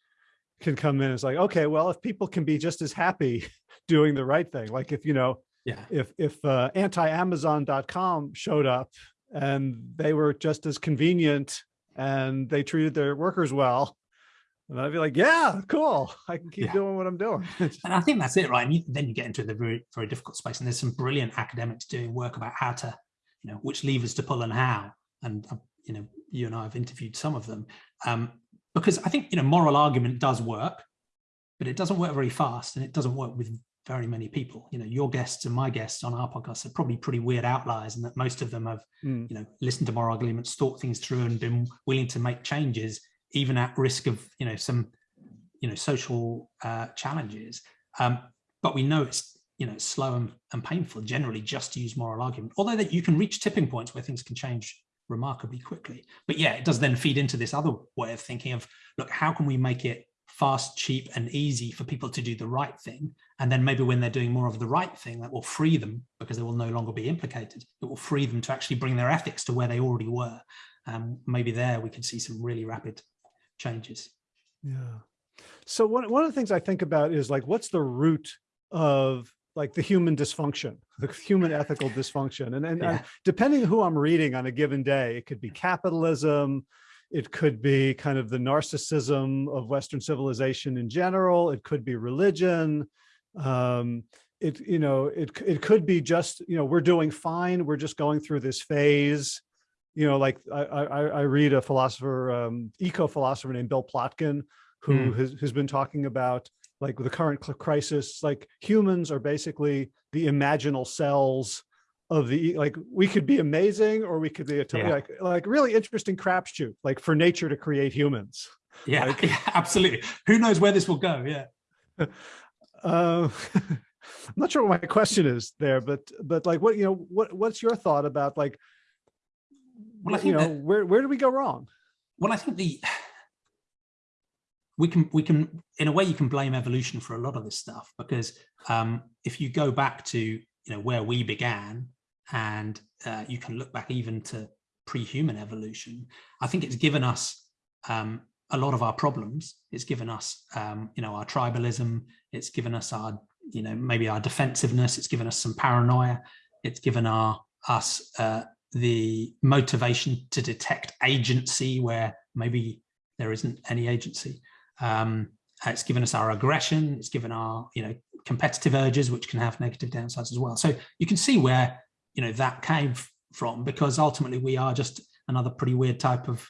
can come in. It's like, okay, well, if people can be just as happy [laughs] doing the right thing, like if, you know, yeah, if, if uh, anti-amazon.com showed up and they were just as convenient and they treated their workers well, and I'd be like, yeah, cool. I can keep yeah. doing what I'm doing. [laughs] and I think that's it, right? And you, then you get into the very, very difficult space. And there's some brilliant academics doing work about how to, you know, which levers to pull and how. And, uh, you know, you and I have interviewed some of them. Um, because I think, you know, moral argument does work, but it doesn't work very fast and it doesn't work with very many people. You know, your guests and my guests on our podcast are probably pretty weird outliers and that most of them have, mm. you know, listened to moral arguments, thought things through and been willing to make changes, even at risk of, you know, some, you know, social uh, challenges. Um, but we know it's, you know, slow and, and painful generally just to use moral argument, although that you can reach tipping points where things can change remarkably quickly. But yeah, it does then feed into this other way of thinking of, look, how can we make it fast, cheap and easy for people to do the right thing? And then maybe when they're doing more of the right thing, that will free them because they will no longer be implicated. It will free them to actually bring their ethics to where they already were. Um, maybe there we could see some really rapid changes. Yeah. So one, one of the things I think about is like, what's the root of like the human dysfunction, [laughs] the human ethical dysfunction. And, and, yeah. and depending who I'm reading on a given day, it could be capitalism, it could be kind of the narcissism of Western civilization in general, it could be religion, um, it, you know, it, it could be just, you know, we're doing fine, we're just going through this phase, you know, like I, I, I read a philosopher, um, eco-philosopher named Bill Plotkin, who mm. has, has been talking about like the current crisis, like humans are basically the imaginal cells of the like we could be amazing or we could be a yeah. like like really interesting crapshoot like for nature to create humans. Yeah, like, [laughs] yeah absolutely. Who knows where this will go? Yeah. Uh, [laughs] [laughs] i'm not sure what my question is there but but like what you know what what's your thought about like well I think you know that, where where do we go wrong? Well i think the we can we can in a way you can blame evolution for a lot of this stuff because um, if you go back to you know where we began and uh, you can look back even to pre-human evolution i think it's given us um, a lot of our problems. It's given us um, you know our tribalism. It's given us our you know maybe our defensiveness. It's given us some paranoia. It's given our us uh, the motivation to detect agency where maybe there isn't any agency um, it's given us our aggression, it's given our, you know, competitive urges, which can have negative downsides as well. So you can see where, you know, that came from because ultimately we are just another pretty weird type of,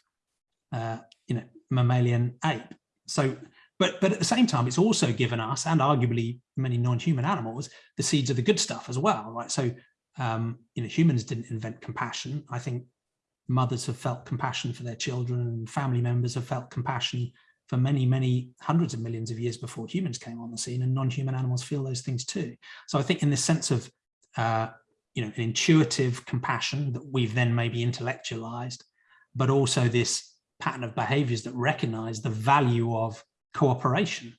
uh, you know, mammalian ape. So, but, but at the same time, it's also given us and arguably many non-human animals, the seeds of the good stuff as well, right? So, um, you know, humans didn't invent compassion. I think mothers have felt compassion for their children, and family members have felt compassion for many, many hundreds of millions of years before humans came on the scene and non-human animals feel those things too. So I think in this sense of, uh, you know, an intuitive compassion that we've then maybe intellectualized, but also this pattern of behaviors that recognize the value of cooperation.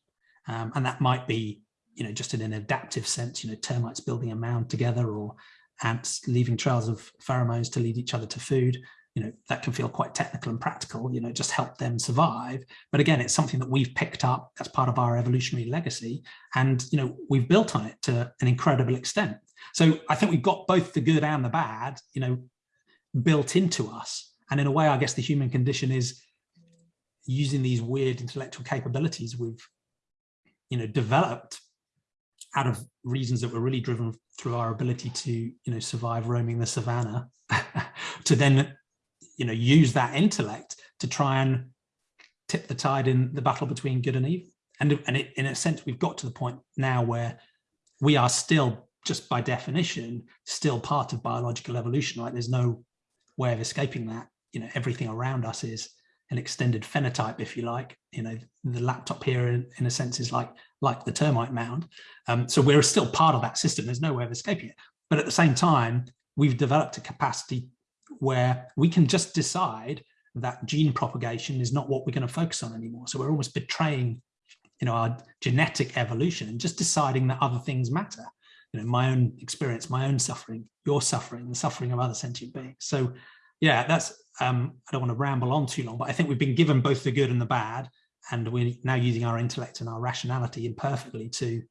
Um, and that might be, you know, just in an adaptive sense, you know, termites building a mound together or ants leaving trails of pheromones to lead each other to food you know that can feel quite technical and practical you know just help them survive. But again it's something that we've picked up as part of our evolutionary legacy and you know we've built on it to an incredible extent. So i think we've got both the good and the bad you know built into us. And in a way i guess the human condition is using these weird intellectual capabilities we've you know developed out of reasons that were really driven through our ability to you know survive roaming the savannah [laughs] to then you know use that intellect to try and tip the tide in the battle between good and evil. And and it, in a sense we've got to the point now where we are still just by definition still part of biological evolution right? There's no way of escaping that. You know everything around us is an extended phenotype if you like. You know the laptop here in, in a sense is like like the termite mound. Um, so we're still part of that system. There's no way of escaping it. But at the same time we've developed a capacity where we can just decide that gene propagation is not what we're going to focus on anymore. So we're almost betraying, you know, our genetic evolution and just deciding that other things matter. You know, my own experience, my own suffering, your suffering, the suffering of other sentient beings. So yeah, that's, um, I don't want to ramble on too long, but I think we've been given both the good and the bad, and we're now using our intellect and our rationality imperfectly to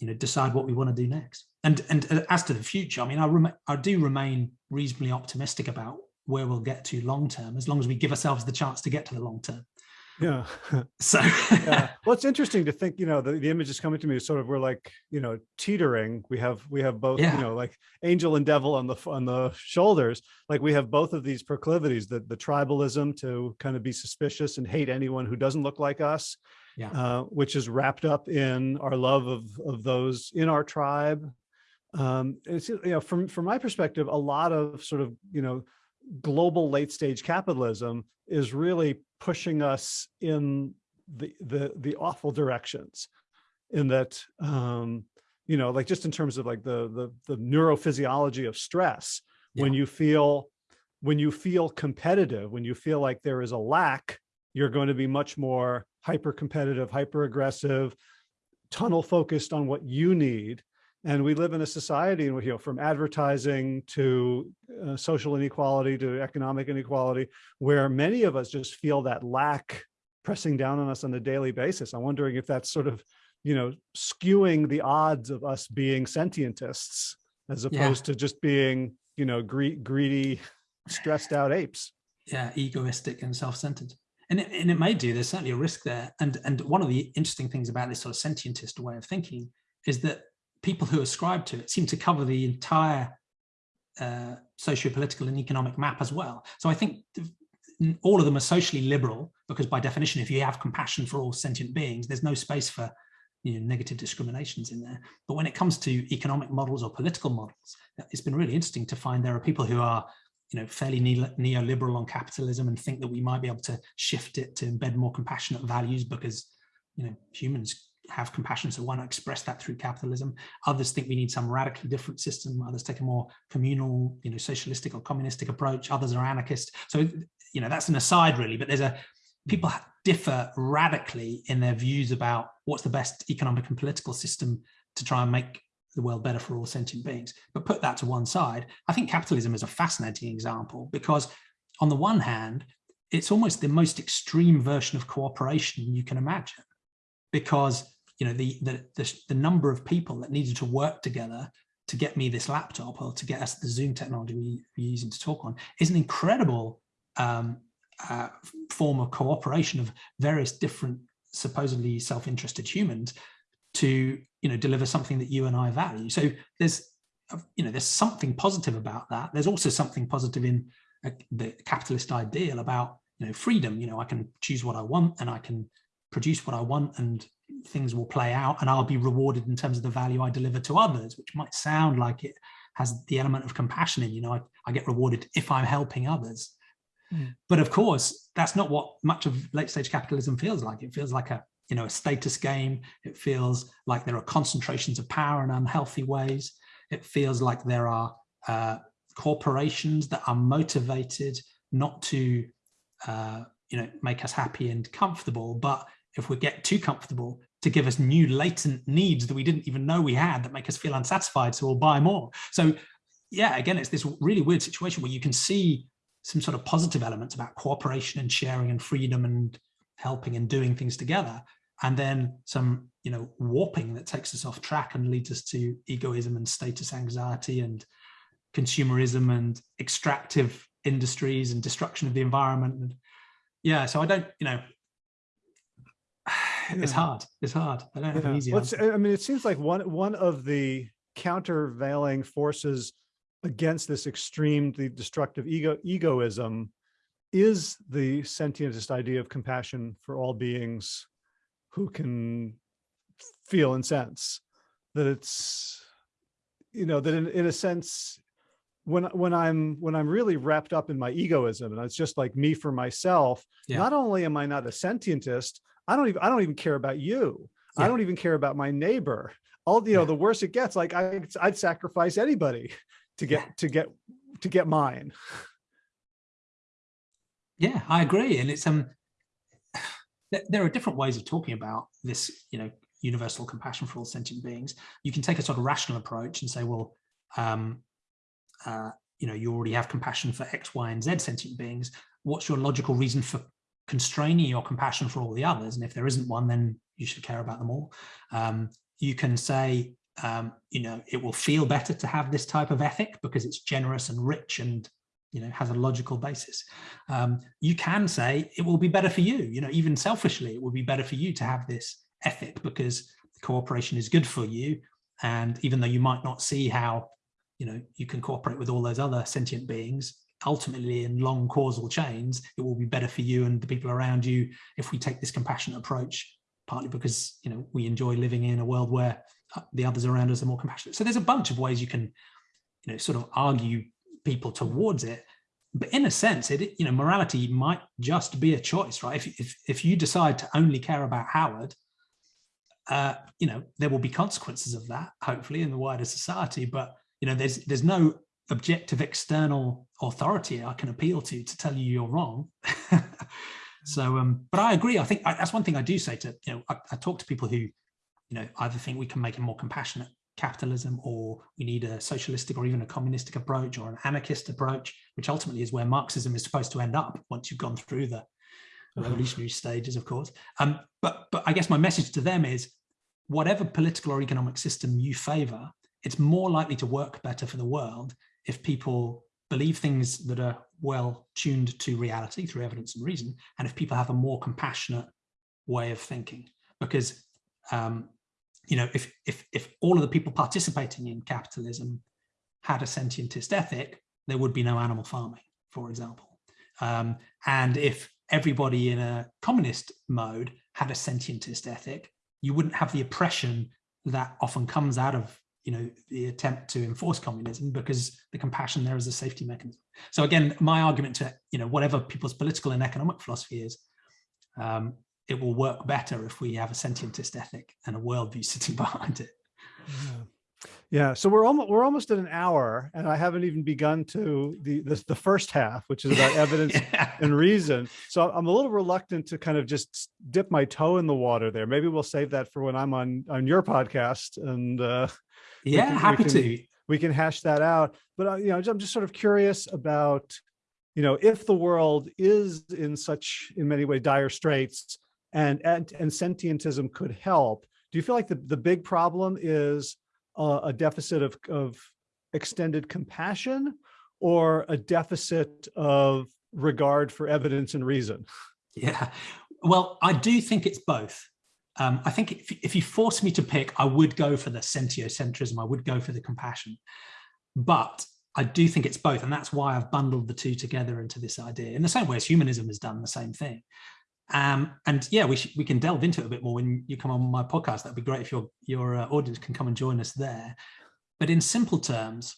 you know, decide what we want to do next. And and uh, as to the future, I mean, I, I do remain reasonably optimistic about where we'll get to long term, as long as we give ourselves the chance to get to the long term. Yeah. [laughs] So [laughs] yeah. [laughs] Well, it's interesting to think, you know, the, the image is coming to me sort of we're like, you know, teetering. We have we have both, yeah. you know, like angel and devil on the on the shoulders. Like we have both of these proclivities, the the tribalism to kind of be suspicious and hate anyone who doesn't look like us, yeah. uh, which is wrapped up in our love of of those in our tribe. Um, it's you know, from from my perspective, a lot of sort of you know global late stage capitalism is really pushing us in the the the awful directions, in that um, you know like just in terms of like the the the neurophysiology of stress yeah. when you feel when you feel competitive when you feel like there is a lack you're going to be much more hyper competitive, hyper aggressive, tunnel focused on what you need. And we live in a society, you know, from advertising to uh, social inequality to economic inequality, where many of us just feel that lack pressing down on us on a daily basis. I'm wondering if that's sort of, you know, skewing the odds of us being sentientists as opposed yeah. to just being, you know, gre greedy, stressed out apes. Yeah, egoistic and self-centered and it, and it may do there's certainly a risk there and and one of the interesting things about this sort of sentientist way of thinking is that people who ascribe to it seem to cover the entire uh, socio-political and economic map as well so i think all of them are socially liberal because by definition if you have compassion for all sentient beings there's no space for you know, negative discriminations in there. But when it comes to economic models or political models, it's been really interesting to find there are people who are you know, fairly neoliberal on capitalism and think that we might be able to shift it to embed more compassionate values because, you know, humans have compassion, so why not express that through capitalism? Others think we need some radically different system. Others take a more communal, you know, socialistic or communistic approach. Others are anarchist. So, you know, that's an aside really, but there's a, people differ radically in their views about what's the best economic and political system to try and make the world better for all sentient beings. But put that to one side, I think capitalism is a fascinating example because on the one hand, it's almost the most extreme version of cooperation you can imagine because you know the, the, the, the number of people that needed to work together to get me this laptop or to get us the Zoom technology we, are using to talk on is an incredible um, uh, form of cooperation of various different supposedly self-interested humans to you know deliver something that you and I value. So there's you know there's something positive about that. There's also something positive in uh, the capitalist ideal about you know freedom. You know I can choose what I want and I can produce what I want and things will play out and I'll be rewarded in terms of the value I deliver to others, which might sound like it has the element of compassion in, you know, I, I get rewarded if I'm helping others. Mm. But of course, that's not what much of late stage capitalism feels like. It feels like a you know, a status game. It feels like there are concentrations of power in unhealthy ways. It feels like there are uh, corporations that are motivated not to, uh, you know, make us happy and comfortable, but if we get too comfortable, to give us new latent needs that we didn't even know we had that make us feel unsatisfied, so we'll buy more. So yeah, again, it's this really weird situation where you can see some sort of positive elements about cooperation and sharing and freedom and helping and doing things together and then some you know warping that takes us off track and leads us to egoism and status anxiety and consumerism and extractive industries and destruction of the environment and yeah so i don't you know [sighs] it's hard it's hard i don't have Yeah. an easy Well. I mean, it seems like one one of the countervailing forces against this extremely destructive ego egoism is the sentientist idea of compassion for all beings who can feel and sense that it's you know that in, in a sense when when i'm when i'm really wrapped up in my egoism and it's just like me for myself Yeah. not only am i not a sentientist i don't even i don't even care about you i don't even care about my neighbor all you know Yeah. the worse it gets like I, i'd sacrifice anybody to get Yeah. to get to get mine Yeah, I agree. And it's um there, are different ways of talking about this, you know, universal compassion for all sentient beings. You can take a sort of rational approach and say, well, um, uh, you know, you already have compassion for X, Y, and Z sentient beings. What's your logical reason for constraining your compassion for all the others? And if there isn't one, then you should care about them all. Um, you can say, um, you know, it will feel better to have this type of ethic because it's generous and rich and, you know, has a logical basis. Um, you can say it will be better for you, you know, even selfishly, it will be better for you to have this ethic because cooperation is good for you. And even though you might not see how, you know, you can cooperate with all those other sentient beings, ultimately in long causal chains, it will be better for you and the people around you if we take this compassionate approach, partly because, you know, we enjoy living in a world where uh, the others around us are more compassionate. So there's a bunch of ways you can, you know, sort of argue people towards it. But in a sense, it you know, morality might just be a choice, right? If if if you decide to only care about Howard, uh, you know, there will be consequences of that, hopefully, in the wider society. But you know, there's there's no objective external authority I can appeal to to tell you you're wrong. [laughs] so, um, but I agree. I think I, that's one thing I do say to you know, I, I talk to people who, you know, either think we can make a more compassionate capitalism or we need a socialistic or even a communistic approach or an anarchist approach, which ultimately is where Marxism is supposed to end up once you've gone through the [laughs] revolutionary stages, of course. Um, but, but I guess my message to them is whatever political or economic system you favor, it's more likely to work better for the world if people believe things that are well tuned to reality through evidence and reason, and if people have a more compassionate way of thinking. Because um, you know, if if if all of the people participating in capitalism had a sentientist ethic, there would be no animal farming, for example. Um, and if everybody in a communist mode had a sentientist ethic, you wouldn't have the oppression that often comes out of you know the attempt to enforce communism because the compassion there is a safety mechanism. So again, my argument to you know whatever people's political and economic philosophy is, um, it will work better if we have a sentientist ethic and a worldview [laughs] sitting behind it. Yeah. Yeah, so we're almost we're almost at an hour, and I haven't even begun to the the, the first half, which is about [laughs] evidence Yeah. and reason. So I'm a little reluctant to kind of just dip my toe in the water there. Maybe we'll save that for when I'm on on your podcast, and uh, Yeah, can- happy can- to. we can hash that out. But uh, you know, I'm just sort of curious about, you know, if the world is in such in many ways dire straits, and and and sentientism could help. Do you feel like the the big problem is a deficit of of extended compassion, or a deficit of regard for evidence and reason? Yeah. Well, I do think it's both. Um, I think if, if you force me to pick, I would go for the sentiocentrism. I would go for the compassion. But I do think it's both. And that's why I've bundled the two together into this idea in the same way as humanism has done the same thing. Um, and yeah, we, we can delve into it a bit more when you come on my podcast. That'd be great if your, your uh, audience can come and join us there. But in simple terms,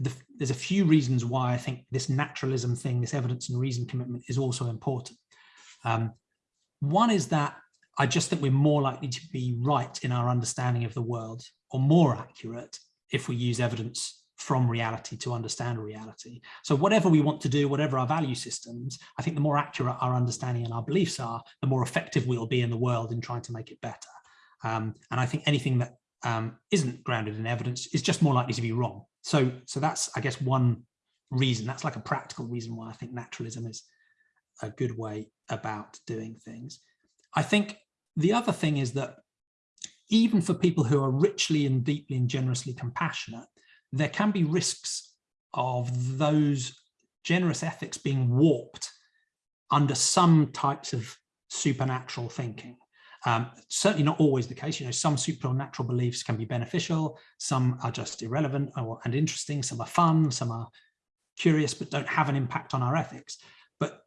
the, there's a few reasons why I think this naturalism thing, this evidence and reason commitment is also important. Um, one is that I just think we're more likely to be right in our understanding of the world or more accurate if we use evidence from reality to understand reality. So whatever we want to do, whatever our value systems, I think the more accurate our understanding and our beliefs are, the more effective we'll be in the world in trying to make it better. Um, and I think anything that um, isn't grounded in evidence is just more likely to be wrong. so so that's I guess one reason. That's like a practical reason why I think naturalism is a good way about doing things. I think the other thing is that even for people who are richly and deeply and generously compassionate, there can be risks of those generous ethics being warped under some types of supernatural thinking. Um, certainly not always the case. You know, some supernatural beliefs can be beneficial, some are just irrelevant or, and interesting, some are fun, some are curious but don't have an impact on our ethics. But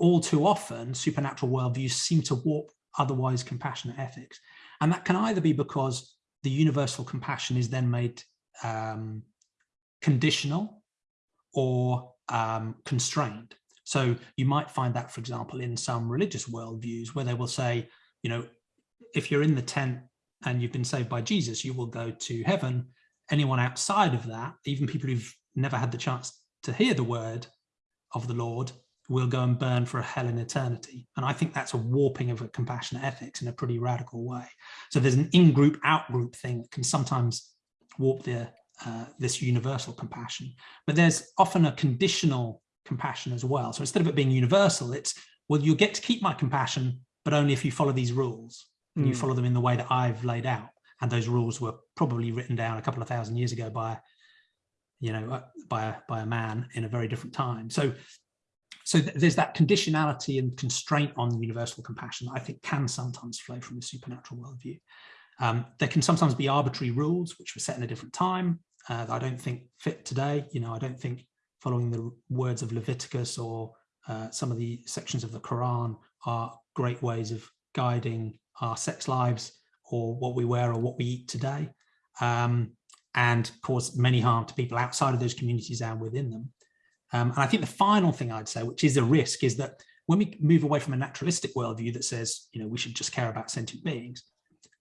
all too often, supernatural worldviews seem to warp otherwise compassionate ethics. And that can either be because the universal compassion is then made um, conditional or um, constrained. So you might find that, for example, in some religious worldviews where they will say, you know, if you're in the tent and you've been saved by Jesus, you will go to heaven. Anyone outside of that, even people who've never had the chance to hear the word of the Lord, will go and burn for a hell in eternity. And I think that's a warping of a compassionate ethics in a pretty radical way. So there's an in-group, out-group thing that can sometimes warp the, uh, this universal compassion. But there's often a conditional compassion as well. So instead of it being universal, it's, well, you'll get to keep my compassion, but only if you follow these rules and mm. you hmm. follow them in the way that I've laid out. And those rules were probably written down a couple of thousand years ago by, you know, uh, by a, by a man in a very different time. So, so th there's that conditionality and constraint on universal compassion that I think can sometimes flow from the supernatural worldview. Um, there can sometimes be arbitrary rules which were set in a different time uh, that I don't think fit today. You know, I don't think following the words of Leviticus or uh, some of the sections of the Quran are great ways of guiding our sex lives or what we wear or what we eat today um, and cause many harm to people outside of those communities and within them. Um, and I think the final thing I'd say, which is a risk, is that when we move away from a naturalistic worldview that says, you know, we should just care about sentient beings,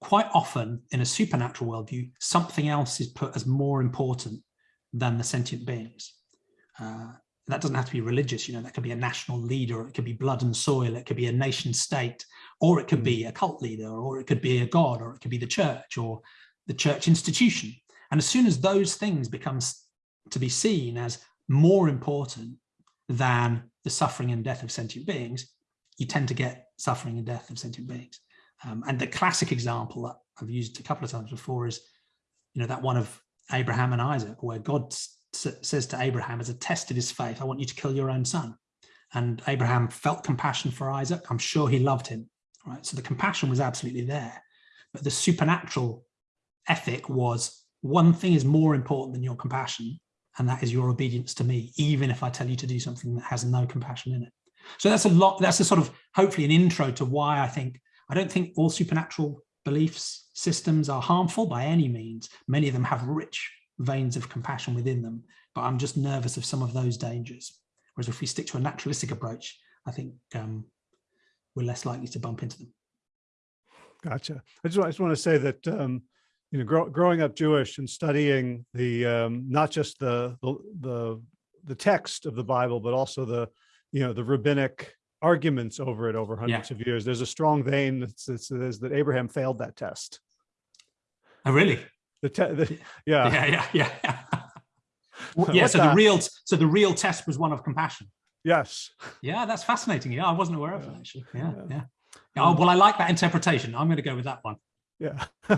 quite often in a supernatural worldview, something else is put as more important than the sentient beings. Uh, that doesn't have to be religious, you know, that could be a national leader, it could be blood and soil, it could be a nation state, or it could be a cult leader, or it could be a god, or it could be the church, or the church institution. And as soon as those things become to be seen as more important than the suffering and death of sentient beings, you tend to get suffering and death of sentient beings. Um, and the classic example that I've used a couple of times before is, you know, that one of Abraham and Isaac, where God says to Abraham as a test of his faith, I want you to kill your own son. And Abraham felt compassion for Isaac. I'm sure he loved him, right? So the compassion was absolutely there. But the supernatural ethic was one thing is more important than your compassion, and that is your obedience to me, even if I tell you to do something that has no compassion in it. So that's a lot, that's a sort of hopefully an intro to why I think, I don't think all supernatural beliefs systems are harmful by any means. Many of them have rich veins of compassion within them, but I'm just nervous of some of those dangers. Whereas if we stick to a naturalistic approach, I think um, we're less likely to bump into them. Gotcha. I just, I just want to say that, um, you know, grow, growing up Jewish and studying the, um, not just the, the, the, the text of the Bible, but also the, you know, the rabbinic arguments over it over hundreds yeah. of years. There's a strong vein that says that Abraham failed that test. Oh, really? The, the [laughs] yeah. Yeah, yeah, yeah. [laughs] yeah. yeah so the real so the real test was one of compassion. Yes. Yeah, that's fascinating. Yeah, I wasn't aware of that actually. Yeah, yeah. yeah. Oh, well, I like that interpretation. I'm going to go with that one. Yeah. [laughs]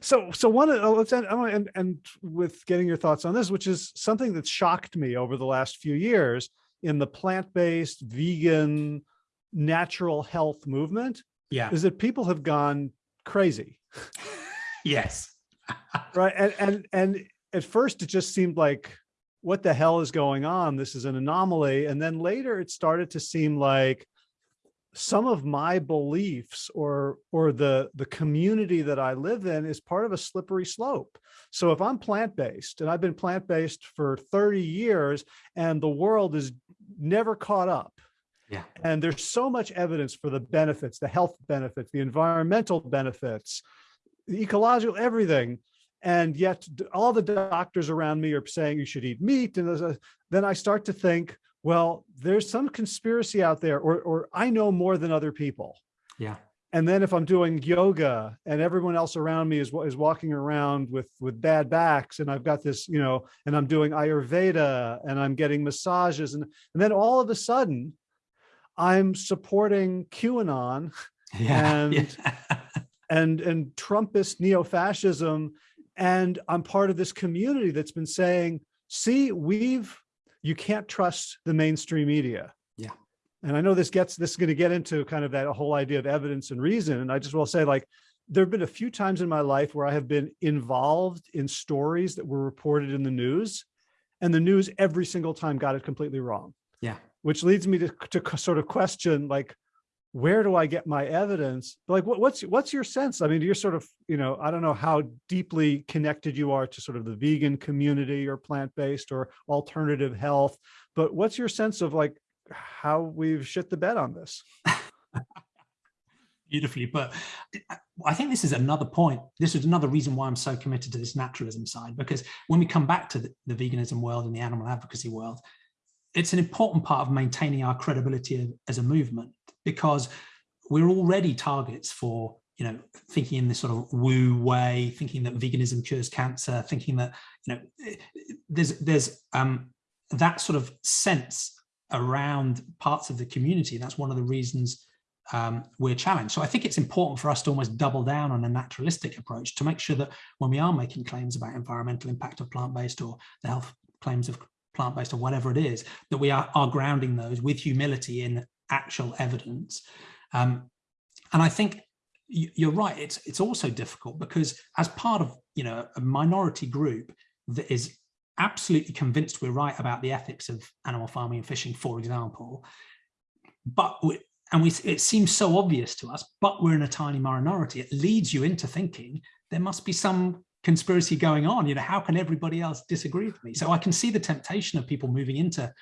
so so one of oh, let's end, and and with getting your thoughts on this, which is something that shocked me over the last few years in the plant-based vegan natural health movement. Yeah. Is that people have gone crazy. yes [laughs] right. And, and, and at first it just seemed like, what the hell is going on? This is an anomaly. And then later it started to seem like some of my beliefs or or the the community that I live in is part of a slippery slope. So if I'm plant-based and I've been plant-based for 30 years and the world is never caught up. Yeah. And there's so much evidence for the benefits, the health benefits, the environmental benefits, the ecological, everything. And yet all the doctors around me are saying you should eat meat. And a, uh, then I start to think, well, there's some conspiracy out there, or, or I know more than other people. Yeah. And then if I'm doing yoga and everyone else around me is, is walking around with, with bad backs and I've got this, you know, and I'm doing Ayurveda and I'm getting massages and, and then all of a sudden I'm supporting QAnon [laughs] yeah, and, yeah. [laughs] and, and Trumpist neo-fascism. And I'm part of this community that's been saying, see, we've, you can't trust the mainstream media and I know this gets, this is going to get into kind of that whole idea of evidence and reason. And I just will say like, there have been a few times in my life where I have been involved in stories that were reported in the news and the news every single time got it completely wrong. Yeah. Which leads me to, to sort of question like, where do I get my evidence? Like, what, what's what's your sense? I mean, you're sort of, you know, I don't know how deeply connected you are to sort of the vegan community or plant-based or alternative health, but what's your sense of like, how we've shit the bed on this. [laughs] Beautifully, but I think this is another point. This is another reason why I'm so committed to this naturalism side, because when we come back to the, the veganism world and the animal advocacy world, it's an important part of maintaining our credibility as a movement, because we're already targets for you know, thinking in this sort of woo way, thinking that veganism cures cancer, thinking that, you know, there's, there's um, that sort of sense around parts of the community. That's one of the reasons um, we're challenged. So I think it's important for us to almost double down on a naturalistic approach to make sure that when we are making claims about environmental impact of plant-based or the health claims of plant-based or whatever it is, that we are, are grounding those with humility in actual evidence. Um, and I think you're right, it's, it's also difficult because as part of you know a minority group that is absolutely convinced we're right about the ethics of animal farming and fishing, for example, but we, and we, it seems so obvious to us, but we're in a tiny minority. It leads you into thinking there must be some conspiracy going on. You know, how can everybody else disagree with me? So I can see the temptation of people moving into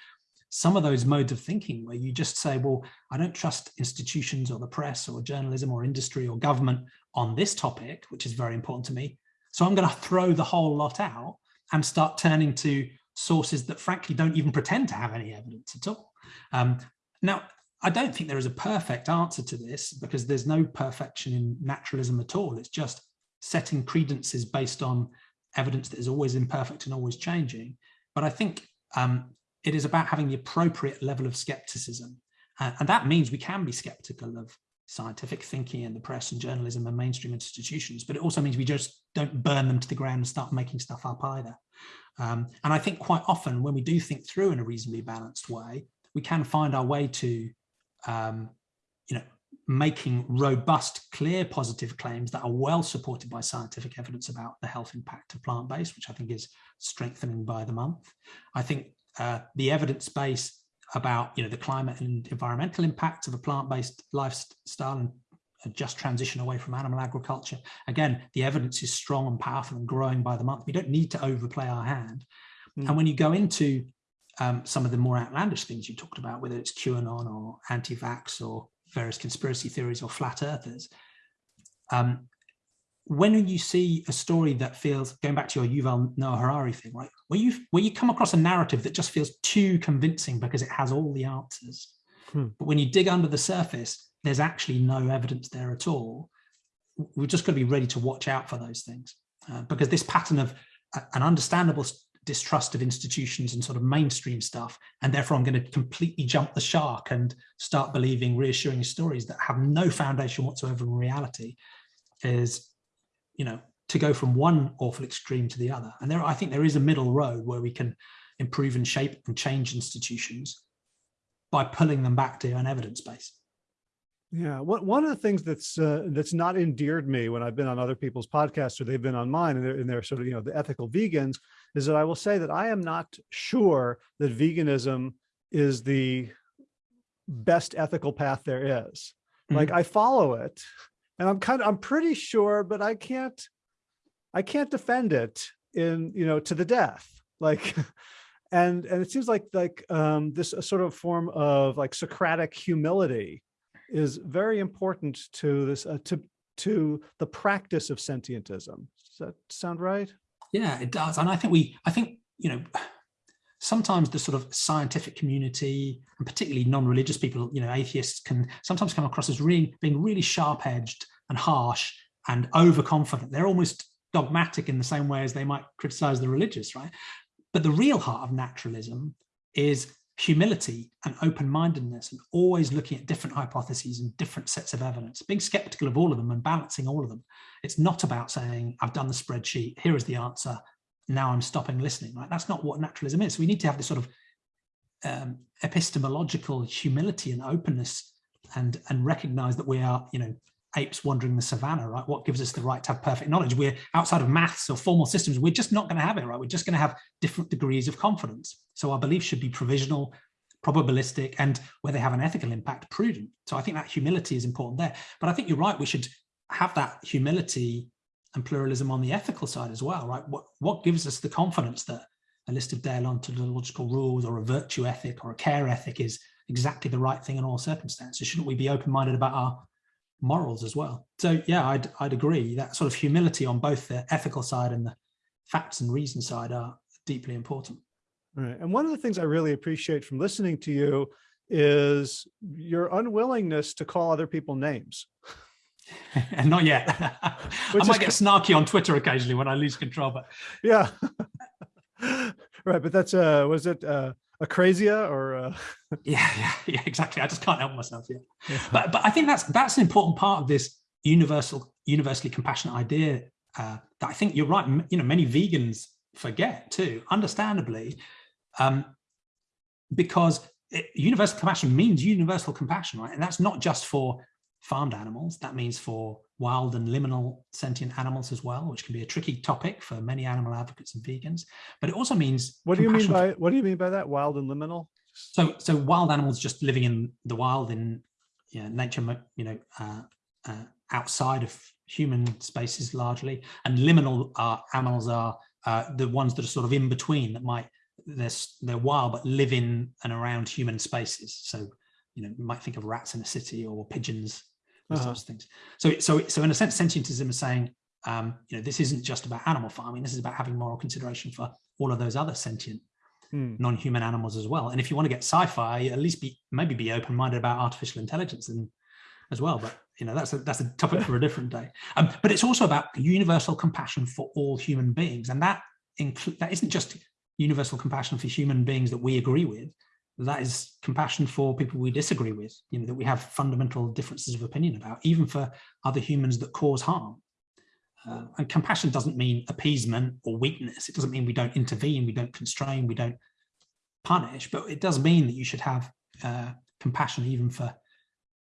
some of those modes of thinking where you just say, well, I don't trust institutions or the press or journalism or industry or government on this topic, which is very important to me. So I'm going to throw the whole lot out and start turning to sources that frankly don't even pretend to have any evidence at all. Um, now, I don't think there is a perfect answer to this because there's no perfection in naturalism at all. It's just setting credences based on evidence that is always imperfect and always changing. But I think um, it is about having the appropriate level of skepticism. Uh, and that means we can be skeptical of scientific thinking in the press and journalism and mainstream institutions, but it also means we just don't burn them to the ground and start making stuff up either. Um, and I think quite often when we do think through in a reasonably balanced way, we can find our way to, um, you know, making robust, clear positive claims that are well supported by scientific evidence about the health impact of plant-based, which I think is strengthening by the month. I think uh, the evidence base about you know the climate and environmental impacts of a plant-based lifestyle and a just transition away from animal agriculture. Again, the evidence is strong and powerful and growing by the month. We don't need to overplay our hand. Mm. And when you go into um, some of the more outlandish things you talked about, whether it's QAnon or anti-vax or various conspiracy theories or flat earthers, um, when you see a story that feels going back to your Yuval Noah Harari thing, right? Where you where you come across a narrative that just feels too convincing because it has all the answers, hmm. but when you dig under the surface, there's actually no evidence there at all. We've just got to be ready to watch out for those things uh, because this pattern of uh, an understandable distrust of institutions and sort of mainstream stuff, and therefore I'm going to completely jump the shark and start believing reassuring stories that have no foundation whatsoever in reality is you know, to go from one awful extreme to the other. And there, I think there is a middle road where we can improve and shape and change institutions by pulling them back to an evidence base. Yeah, what, one of the things that's uh, that's not endeared me when I've been on other people's podcasts or they've been on mine and they're, and they're sort of, you know, the ethical vegans is that I will say that I am not sure that veganism is the best ethical path there is. Mm -hmm. Like I follow it and I'm kind of, I'm pretty sure, but I can't, I can't defend it in, you know, to the death. Like, [laughs] and, and it seems like, like um, this sort of form of like Socratic humility is very important to this, uh, to, to the practice of sentientism. Does that sound right? Yeah, it does. And I think we, I think, you know, sometimes the sort of scientific community and particularly non-religious people, you know, atheists can sometimes come across as really being really sharp-edged and harsh and overconfident. They're almost dogmatic in the same way as they might criticize the religious, right? But the real heart of naturalism is humility and open-mindedness and always looking at different hypotheses and different sets of evidence, being skeptical of all of them and balancing all of them. It's not about saying, I've done the spreadsheet, here is the answer, now I'm stopping listening, right? That's not what naturalism is. We need to have this sort of um, epistemological humility and openness and, and recognize that we are, you know, apes wandering the savannah, right? What gives us the right to have perfect knowledge? We're outside of maths or formal systems. We're just not going to have it, right? We're just going to have different degrees of confidence. So our beliefs should be provisional, probabilistic, and where they have an ethical impact, prudent. So I think that humility is important there. But I think you're right. We should have that humility and pluralism on the ethical side as well, right? What, what gives us the confidence that a list of deontological rules or a virtue ethic or a care ethic is exactly the right thing in all circumstances? Shouldn't we be open-minded about our morals as well. So yeah, I'd, I'd agree that sort of humility on both the ethical side and the facts and reason side are deeply important. Right. And one of the things I really appreciate from listening to you is your unwillingness to call other people names. [laughs] and [laughs] not yet. [laughs] I might get snarky on Twitter occasionally when I lose control, but [laughs] yeah. right. But that's uh was it uh Acrasia or uh... yeah, yeah, yeah, exactly. I just can't help myself. Yeah. yeah. But but I think that's that's an important part of this universal, universally compassionate idea uh, that I think you're right. You know, many vegans forget too, understandably, um, because it, universal compassion means universal compassion, right? And that's not just for farmed animals. That means for wild and liminal sentient animals as well, which can be a tricky topic for many animal advocates and vegans. But it also means what do you mean by what do you mean by that wild and liminal? So so wild animals just living in the wild in you know, nature, you know, uh, uh, outside of human spaces largely, and liminal uh, animals are uh, the ones that are sort of in between that might they're they're wild but live in and around human spaces. So you know, you might think of rats in a city or pigeons those uh -huh. types of things. So, so, so in a sense, sentientism is saying, um, you know, this isn't just about animal farming. This is about having moral consideration for all of those other sentient, hmm. non-human animals as well. And if you want to get sci-fi, at least be maybe be open-minded about artificial intelligence and as well. But you know, that's a that's a topic for a different day. Um, but it's also about universal compassion for all human beings, and that include that isn't just universal compassion for human beings that we agree with that is compassion for people we disagree with, you know, that we have fundamental differences of opinion about, even for other humans that cause harm. Uh, and compassion doesn't mean appeasement or weakness. It doesn't mean we don't intervene, we don't constrain, we don't punish, but it does mean that you should have uh, compassion even for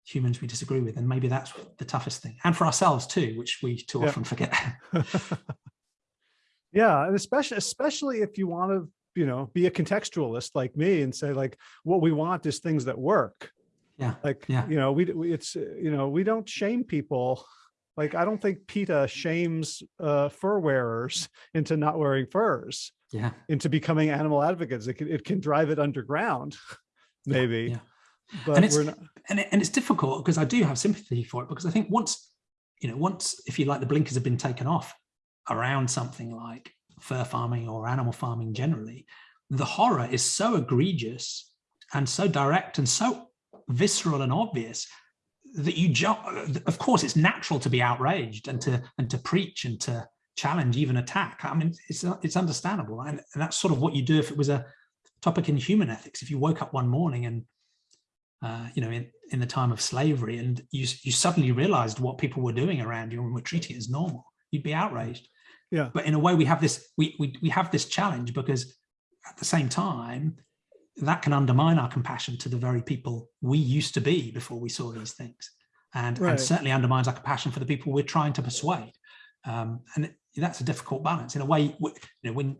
humans we disagree with. And maybe that's the toughest thing. And for ourselves too, which we too yeah. often forget. [laughs] [laughs] yeah, and especially, especially if you want to you know, be a contextualist like me and say like, what we want is things that work. Yeah. Like, yeah. you know, we, it's, you know, we don't shame people. Like, I don't think PETA shames uh, fur wearers into not wearing furs. Yeah. Into becoming animal advocates. It can, it can drive it underground, maybe. Yeah. But and it's, not... and, it, and it's difficult because I do have sympathy for it because I think once, you know, once, if you like, the blinkers have been taken off around something like fur farming or animal farming generally, the horror is so egregious and so direct and so visceral and obvious that you jump of course it's natural to be outraged and to and to preach and to challenge even attack. I mean it's it's understandable. And, and that's sort of what you do if it was a topic in human ethics. If you woke up one morning and uh, you know in in the time of slavery and you you suddenly realized what people were doing around you and were treating it as normal you'd be outraged yeah. But in a way, we have this we, we we have this challenge because at the same time, that can undermine our compassion to the very people we used to be before we saw these things, and right. and certainly undermines our compassion for the people we're trying to persuade. Um, and that's a difficult balance in a way. You know, when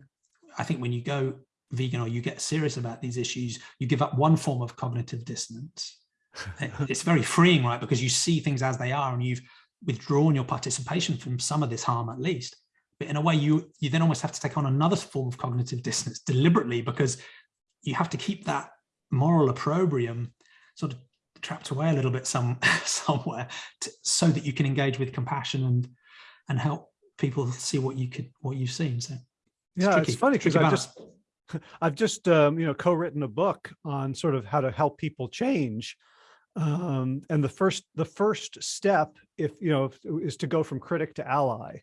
I think when you go vegan or you get serious about these issues, you give up one form of cognitive dissonance. [laughs] it's very freeing, right? Because you see things as they are and you've withdrawn your participation from some of this harm at least but in a way you you then almost have to take on another form of cognitive dissonance deliberately because you have to keep that moral opprobrium sort of trapped away a little bit some [laughs] somewhere to, so that you can engage with compassion and and help people see what you could what you've seen so it's yeah tricky, it's funny because i just [laughs] I've just, um, you know, co-written a book on sort of how to help people change. Um, and the first, the first step, if, you know, is to go from critic to ally.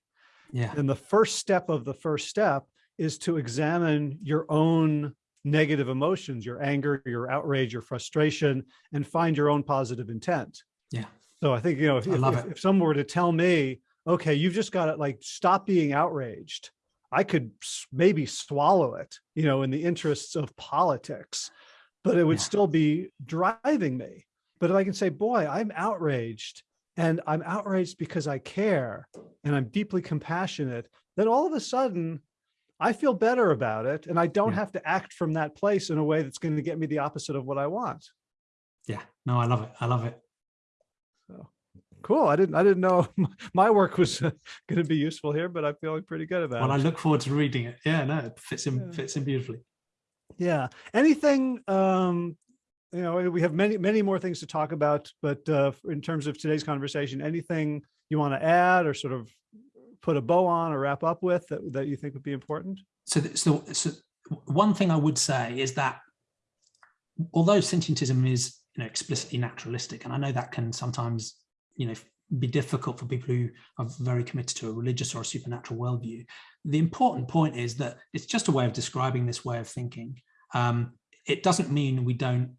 Yeah. And the first step of the first step is to examine your own negative emotions, your anger, your outrage, your frustration, and find your own positive intent. Yeah. So I think, you know, if, I love if, if someone were to tell me, okay, you've just got to like, stop being outraged. I could maybe swallow it, you know, in the interests of politics, but it would Yeah. still be driving me. But if I can say, boy, I'm outraged and I'm outraged because I care and I'm deeply compassionate, then all of a sudden I feel better about it. And I don't Yeah. have to act from that place in a way that's going to get me the opposite of what I want. Yeah. No, I love it. I love it. So cool. I didn't, I didn't know [laughs] my work was going to be useful here, but I'm feeling pretty good about it. Well, I look forward to reading it. Yeah, no, it fits in Yeah. fits in beautifully. Yeah. Anything, um, you know, we have many, many more things to talk about, but uh, in terms of today's conversation, anything you want to add or sort of put a bow on or wrap up with that, that you think would be important? So, so, so one thing I would say is that although sentientism is you know explicitly naturalistic, and I know that can sometimes you know be difficult for people who are very committed to a religious or a supernatural worldview. The important point is that it's just a way of describing this way of thinking. Um, it doesn't mean we don't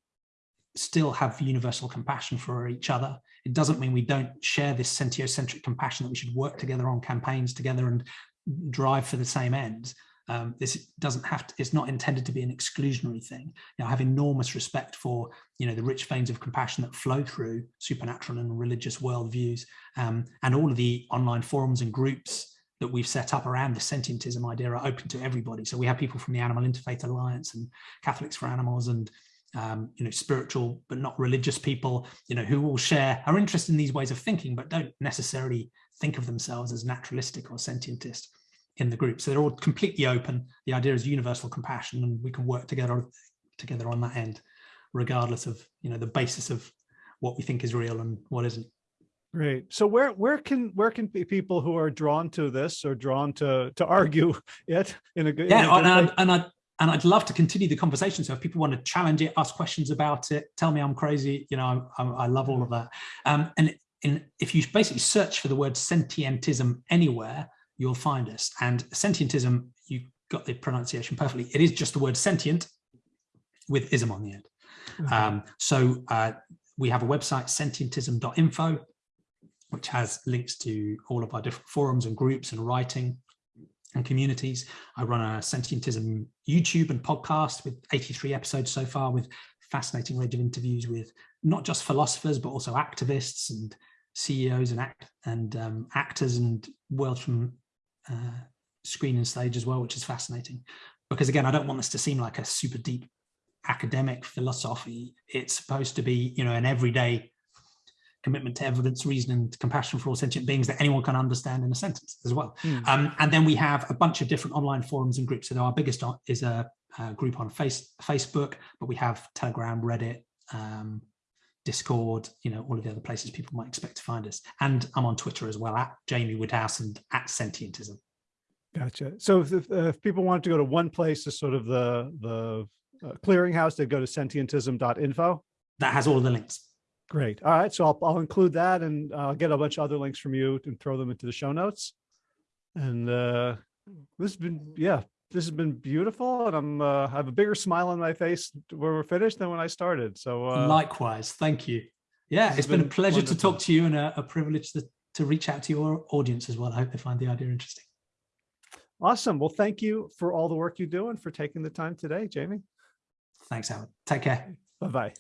still have universal compassion for each other. It doesn't mean we don't share this sentiocentric compassion that we should work together on campaigns together and drive for the same ends. Um, this doesn't have to, it's not intended to be an exclusionary thing. You know, I have enormous respect for, you know, the rich veins of compassion that flow through supernatural and religious worldviews um, and all of the online forums and groups that we've set up around the sentientism idea are open to everybody. So we have people from the Animal Interfaith Alliance and Catholics for Animals and um, you know, spiritual but not religious people, you know, who will share are interested in these ways of thinking, but don't necessarily think of themselves as naturalistic or sentientist in the group. So they're all completely open. The idea is universal compassion, and we can work together together on that end, regardless of you know the basis of what we think is real and what isn't. Great. So where where can where can be people who are drawn to this or drawn to to argue [laughs] it in a good in a Yeah, good and? I, and I and I'd love to continue the conversation. So if people want to challenge it, ask questions about it, tell me I'm crazy, you know, I, I love all of that. Um, and in, if you basically search for the word sentientism anywhere, you'll find us. And sentientism, you got the pronunciation perfectly. It is just the word sentient with ism on the end. Okay. Um, so uh, we have a website, sentientism.info, which has links to all of our different forums and groups and writing and communities. I run a sentientism YouTube and podcast with 83 episodes so far with fascinating range of interviews with not just philosophers, but also activists and CEOs and act and um, actors and world from uh, screen and stage as well, which is fascinating. Because again, I don't want this to seem like a super deep academic philosophy. It's supposed to be, you know, an everyday commitment to evidence, reason, and compassion for all sentient beings that anyone can understand in a sentence as well. Hmm. Um, and then we have a bunch of different online forums and groups. So our biggest is a, a group on face, Facebook, but we have Telegram, Reddit, um, Discord, you know, all of the other places people might expect to find us. And I'm on Twitter as well, at Jamie Woodhouse and at Sentientism. Gotcha. So if, if, uh, if people want to go to one place as sort of the the uh, clearinghouse, they'd go to sentientism.info. That has all the links. Great. All right. So I'll, I'll include that and uh, I'll get a bunch of other links from you and throw them into the show notes. And uh, this has been, yeah, this has been beautiful. And I'm, uh, I have a bigger smile on my face when we're finished than when I started. So uh, Likewise, thank you. Yeah, it's been, a been pleasure to talk to you and a, a privilege to, to reach out to your audience as well. I hope they find the idea interesting. awesome. Well, thank you for all the work you do and for taking the time today, Jamie. Thanks, Howard. Take care. Bye-bye.